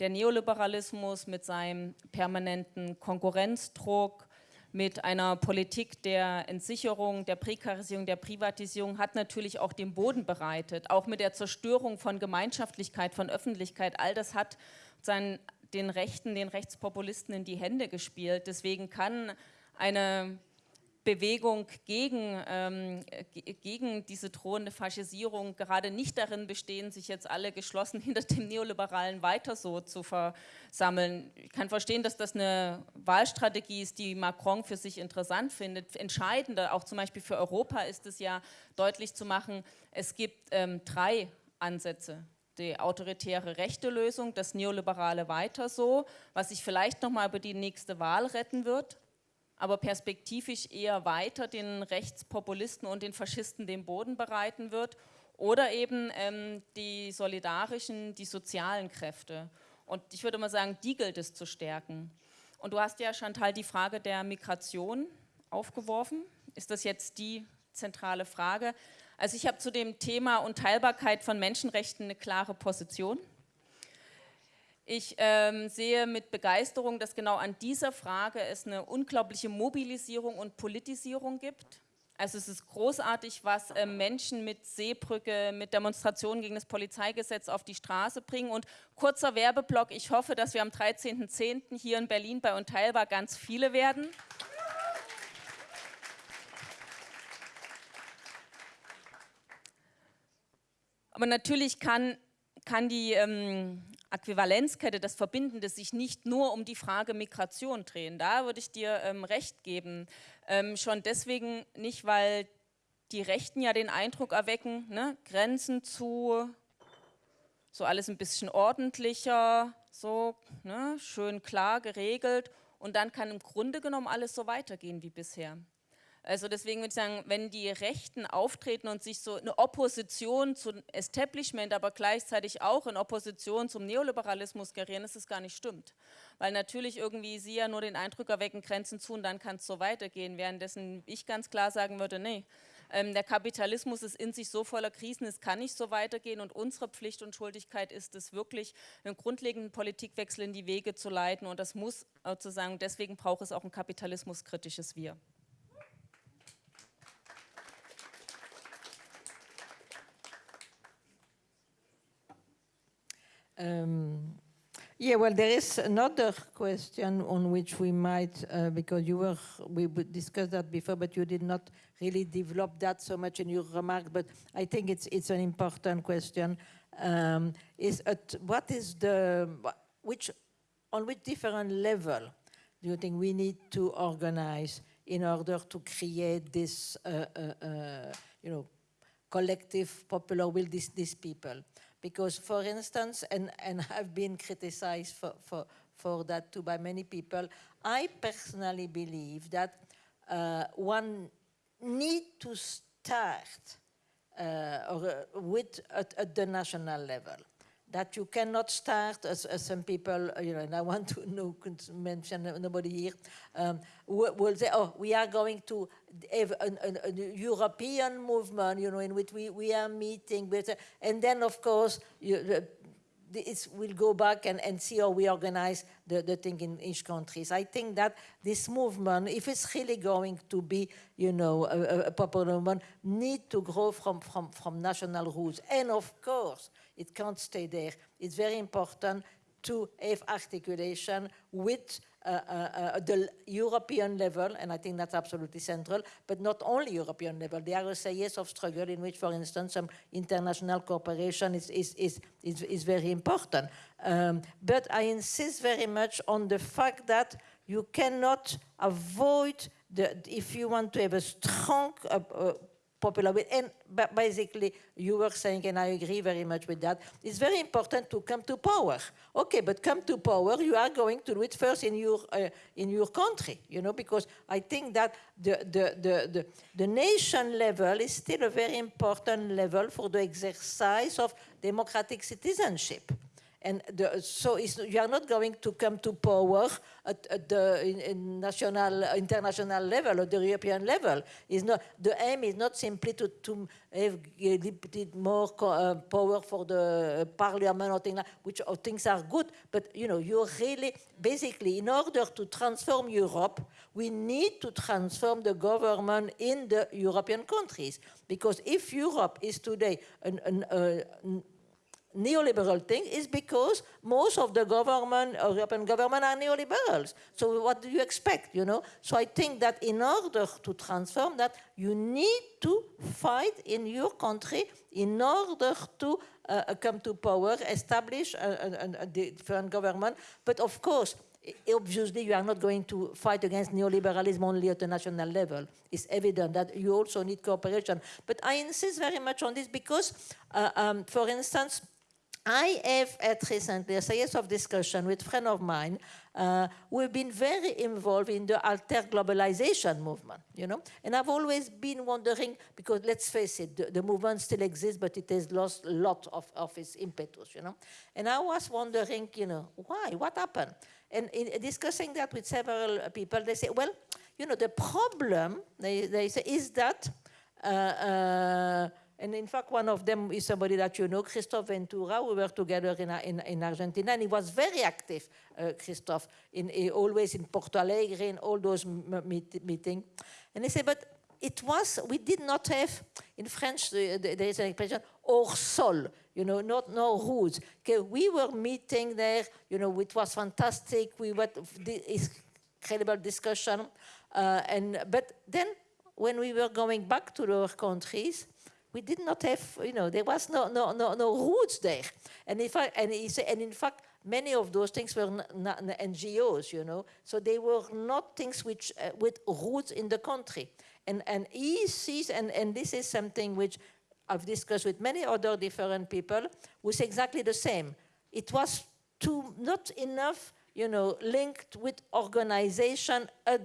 der Neoliberalismus mit seinem permanenten Konkurrenzdruck, mit einer Politik der Entsicherung, der Prekarisierung, der Privatisierung hat natürlich auch den Boden bereitet, auch mit der Zerstörung von Gemeinschaftlichkeit, von Öffentlichkeit, all das hat seinen, den Rechten, den Rechtspopulisten in die Hände gespielt. Deswegen kann eine Bewegung gegen, ähm, gegen diese drohende Faschisierung gerade nicht darin bestehen, sich jetzt alle geschlossen hinter dem Neoliberalen weiter so zu versammeln. Ich kann verstehen, dass das eine Wahlstrategie ist, die Macron für sich interessant findet. Entscheidender, auch zum Beispiel für Europa, ist es ja deutlich zu machen, es gibt ähm, drei Ansätze die autoritäre rechte Lösung, das neoliberale weiter so, was sich vielleicht nochmal über die nächste Wahl retten wird, aber perspektivisch eher weiter den Rechtspopulisten und den Faschisten den Boden bereiten wird oder eben ähm, die solidarischen, die sozialen Kräfte. Und ich würde mal sagen, die gilt es zu stärken. Und du hast ja, Chantal, die Frage der Migration aufgeworfen. Ist das jetzt die zentrale Frage? Also ich habe zu dem Thema Unteilbarkeit von Menschenrechten eine klare Position. Ich ähm, sehe mit Begeisterung, dass genau an dieser Frage es eine unglaubliche Mobilisierung und Politisierung gibt. Also es ist großartig, was äh, Menschen mit Seebrücke, mit Demonstrationen gegen das Polizeigesetz auf die Straße bringen. Und kurzer Werbeblock, ich hoffe, dass wir am 13.10. hier in Berlin bei Unteilbar ganz viele werden. Aber natürlich kann, kann die ähm, Äquivalenzkette, das Verbindende, sich nicht nur um die Frage Migration drehen. Da würde ich dir ähm, recht geben. Ähm, schon deswegen nicht, weil die Rechten ja den Eindruck erwecken, ne, Grenzen zu, so alles ein bisschen ordentlicher, so ne, schön klar geregelt und dann kann im Grunde genommen alles so weitergehen wie bisher. Also deswegen würde ich sagen, wenn die Rechten auftreten und sich so eine Opposition zum Establishment, aber gleichzeitig auch in Opposition zum Neoliberalismus gerieren, ist es gar nicht stimmt. Weil natürlich irgendwie sie ja nur den Eindruck erwecken, Grenzen zu und dann kann es so weitergehen, währenddessen ich ganz klar sagen würde, nee, ähm, der Kapitalismus ist in sich so voller Krisen, es kann nicht so weitergehen und unsere Pflicht und Schuldigkeit ist es wirklich, einen grundlegenden Politikwechsel in die Wege zu leiten und das muss sozusagen, deswegen braucht es auch ein kapitalismuskritisches Wir. Um, yeah, well, there is another question on which we might, uh, because you were, we discussed that before, but you did not really develop that so much in your remark, but I think it's, it's an important question. Um, is at what is the, which, on which different level do you think we need to organize in order to create this, uh, uh, uh you know, collective popular will, these, these people? Because for instance, and, and I've been criticized for, for, for that too by many people, I personally believe that uh, one need to start uh, or, uh, with at, at, the national level. That you cannot start, as, as some people, uh, you know, and I want to know, mention nobody here, um, will say, oh, we are going to have a, a, a, European movement, you know, in which we, we are meeting, with, and then, of course, you, we'll go back and, and see how we organize the, the thing in each country. I think that this movement, if it's really going to be, you know, a, a popular movement, need to grow from, from, from national roots. And of course, it can't stay there. It's very important to have articulation with uh, uh, uh, the European level, and I think that's absolutely central, but not only European level. There are years of struggle in which, for instance, some international cooperation is, is, is, is, is very important. Um, but I insist very much on the fact that you cannot avoid, the, if you want to have a strong uh, uh, popular with. And basically, you were saying, and I agree very much with that, it's very important to come to power. Okay, but come to power, you are going to do it first in your, uh, in your country, you know, because I think that the, the, the, the, the nation level is still a very important level for the exercise of democratic citizenship. And the, so you are not going to come to power at, at the in, in national, international level or the European level. Is not the aim is not simply to, to have a little more uh, power for the parliament or things like, which or things are good. But you know, you're really basically in order to transform Europe, we need to transform the government in the European countries. Because if Europe is today an, an, uh, neoliberal thing is because most of the government, European government are neoliberals. So what do you expect, you know? So I think that in order to transform that, you need to fight in your country in order to uh, come to power, establish a, a, a different government. But of course, obviously you are not going to fight against neoliberalism only at the national level. It's evident that you also need cooperation. But I insist very much on this because, uh, um, for instance, I have had recently a series of discussion with a friend of mine uh, who have been very involved in the alter globalization movement, you know. And I've always been wondering, because let's face it, the, the movement still exists, but it has lost a lot of, of its impetus, you know. And I was wondering, you know, why, what happened? And in discussing that with several people, they say, well, you know, the problem, they, they say, is that uh, uh, and in fact, one of them is somebody that you know, Christophe Ventura. We were together in, in, in Argentina, and he was very active, uh, Christophe, in, in, always in Porto Alegre, in all those meet, meetings. And he said, but it was, we did not have, in French, there is an expression, hors sol, you know, not no roots. Okay, we were meeting there, you know, it was fantastic. We had this incredible discussion. Uh, and, but then when we were going back to our countries, we did not have, you know, there was no, no, no, no roots there. And, if I, and, and in fact, many of those things were NGOs, you know, so they were not things which, uh, with roots in the country. And, and he sees, and, and this is something which I've discussed with many other different people, was exactly the same. It was too, not enough, you know, linked with organization uh,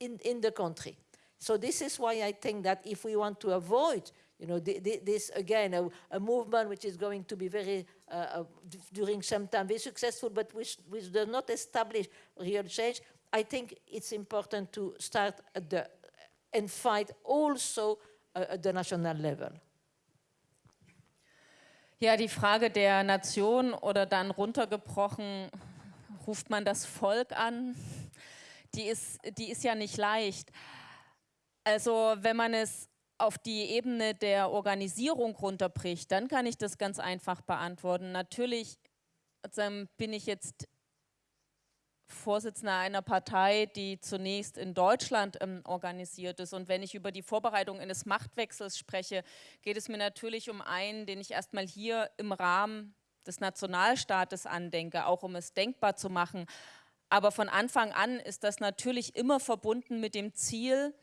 in, in the country. So this is why I think that if we want to avoid you know, this again, a, a, movement which is going to be very, uh, uh, during some time, very successful, but which, which does not establish real change. I think it's important to start at the, and fight also uh, at the national level. Ja, die Frage der Nation oder dann runtergebrochen, ruft man das Volk an, die ist, die ist ja nicht leicht. Also wenn man es auf die Ebene der Organisierung runterbricht, dann kann ich das ganz einfach beantworten. Natürlich bin ich jetzt Vorsitzender einer Partei, die zunächst in Deutschland ähm, organisiert ist. Und wenn ich über die Vorbereitung eines Machtwechsels spreche, geht es mir natürlich um einen, den ich erstmal hier im Rahmen des Nationalstaates andenke, auch um es denkbar zu machen. Aber von Anfang an ist das natürlich immer verbunden mit dem Ziel,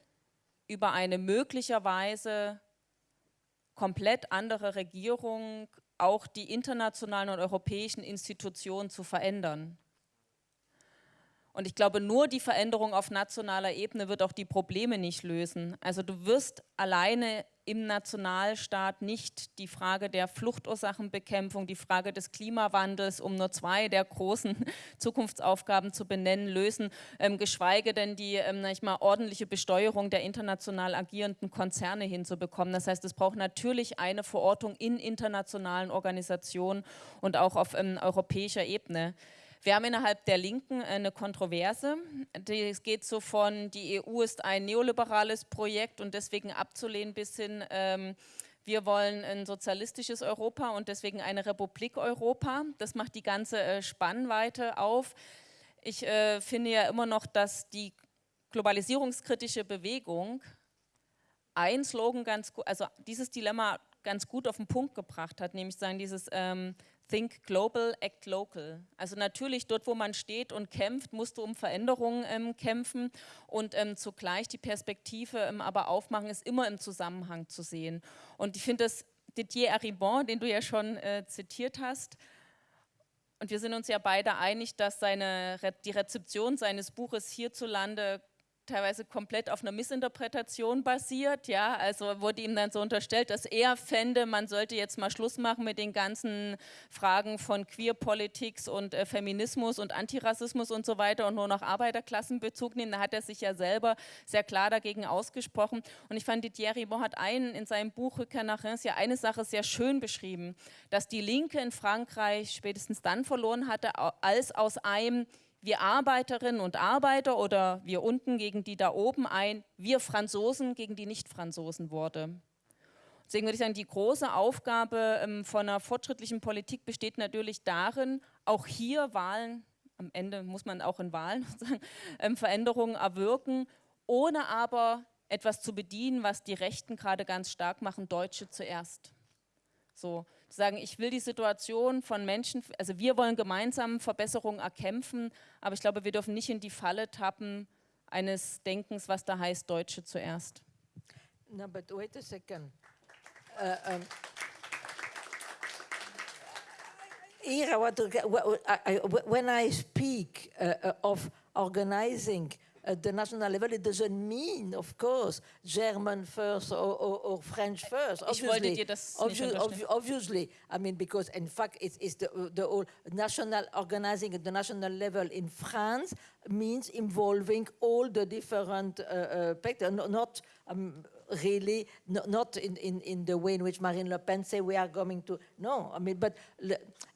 über eine möglicherweise komplett andere Regierung auch die internationalen und europäischen Institutionen zu verändern. Und ich glaube, nur die Veränderung auf nationaler Ebene wird auch die Probleme nicht lösen. Also du wirst alleine im Nationalstaat nicht die Frage der Fluchtursachenbekämpfung, die Frage des Klimawandels, um nur zwei der großen Zukunftsaufgaben zu benennen, lösen, ähm, geschweige denn die ähm, ich mal, ordentliche Besteuerung der international agierenden Konzerne hinzubekommen. Das heißt, es braucht natürlich eine Verortung in internationalen Organisationen und auch auf ähm, europäischer Ebene. Wir haben innerhalb der Linken eine Kontroverse. Es geht so von, die EU ist ein neoliberales Projekt und deswegen abzulehnen bis hin, ähm, wir wollen ein sozialistisches Europa und deswegen eine Republik Europa. Das macht die ganze äh, Spannweite auf. Ich äh, finde ja immer noch, dass die globalisierungskritische Bewegung ein Slogan ganz gut, also dieses Dilemma ganz gut auf den Punkt gebracht hat, nämlich sagen dieses ähm, Think Global, Act Local. Also natürlich dort, wo man steht und kämpft, musst du um Veränderungen ähm, kämpfen und ähm, zugleich die Perspektive ähm, aber aufmachen, ist immer im Zusammenhang zu sehen. Und ich finde das Didier Aribon, den du ja schon äh, zitiert hast, und wir sind uns ja beide einig, dass seine, die Rezeption seines Buches hierzulande teilweise komplett auf einer Missinterpretation basiert. Ja, also wurde ihm dann so unterstellt, dass er fände, man sollte jetzt mal Schluss machen mit den ganzen Fragen von Queer-Politics und äh, Feminismus und Antirassismus und so weiter und nur noch Arbeiterklassenbezug nehmen. Da hat er sich ja selber sehr klar dagegen ausgesprochen. Und ich fand, Didier Ribon hat einen in seinem Buch Rückkehr nach Reims ja eine Sache sehr schön beschrieben, dass die Linke in Frankreich spätestens dann verloren hatte, als aus einem wir Arbeiterinnen und Arbeiter oder wir unten gegen die da oben ein, wir Franzosen gegen die Nicht-Franzosen wurde. Deswegen würde ich sagen, die große Aufgabe ähm, von einer fortschrittlichen Politik besteht natürlich darin, auch hier Wahlen, am Ende muss man auch in Wahlen sagen, ähm, Veränderungen erwirken, ohne aber etwas zu bedienen, was die Rechten gerade ganz stark machen, Deutsche zuerst. So, zu sagen, ich will die Situation von Menschen, also wir wollen gemeinsam Verbesserungen erkämpfen, aber ich glaube, wir dürfen nicht in die Falle tappen eines Denkens, was da heißt, Deutsche zuerst. No, but wait a second. Uh, um, here, when I speak uh, of organizing at the national level, it doesn't mean, of course, German first or, or, or French first. Obviously, obvi obviously, I mean, because in fact, it's, it's the, the whole national organizing at the national level in France means involving all the different uh, uh, not um, really not in, in, in the way in which Marine Le Pen say we are going to, no, I mean, but,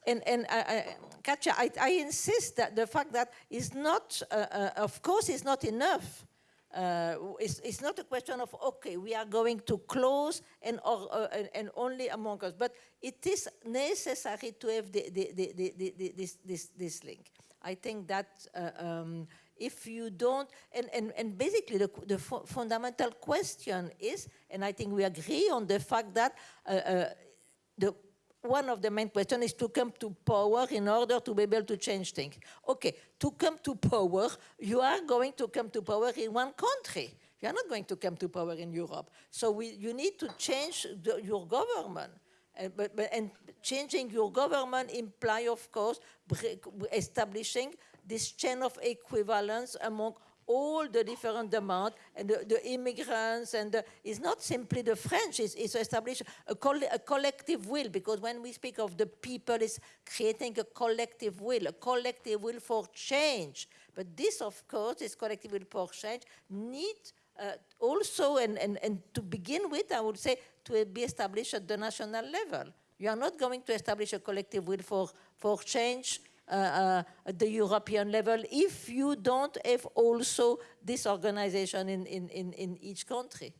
and, and uh, uh, Katja, I, I insist that the fact that is not, uh, uh, of course, is not enough. Uh, it's, it's, not a question of, okay, we are going to close and, or, uh, and, and, only among us, but it is necessary to have the, the, the, this, this, this link. I think that um, if you don't, and, and, and basically the, the fu fundamental question is, and I think we agree on the fact that uh, uh, the, one of the main questions is to come to power in order to be able to change things. Okay, to come to power, you are going to come to power in one country. You are not going to come to power in Europe. So we, you need to change the, your government. And, but, but, and changing your government imply, of course, establishing this chain of equivalence among all the different demands and the, the immigrants and the, it's not simply the French, it's, it's a, coll a, collective will because when we speak of the people, it's creating a collective will, a collective will for change. But this, of course, this collective will for change needs uh, also, and, and, and to begin with, I would say, to be established at the national level. You are not going to establish a collective will for, for change uh, at the European level if you don't have also this organization in, in, in, in each country.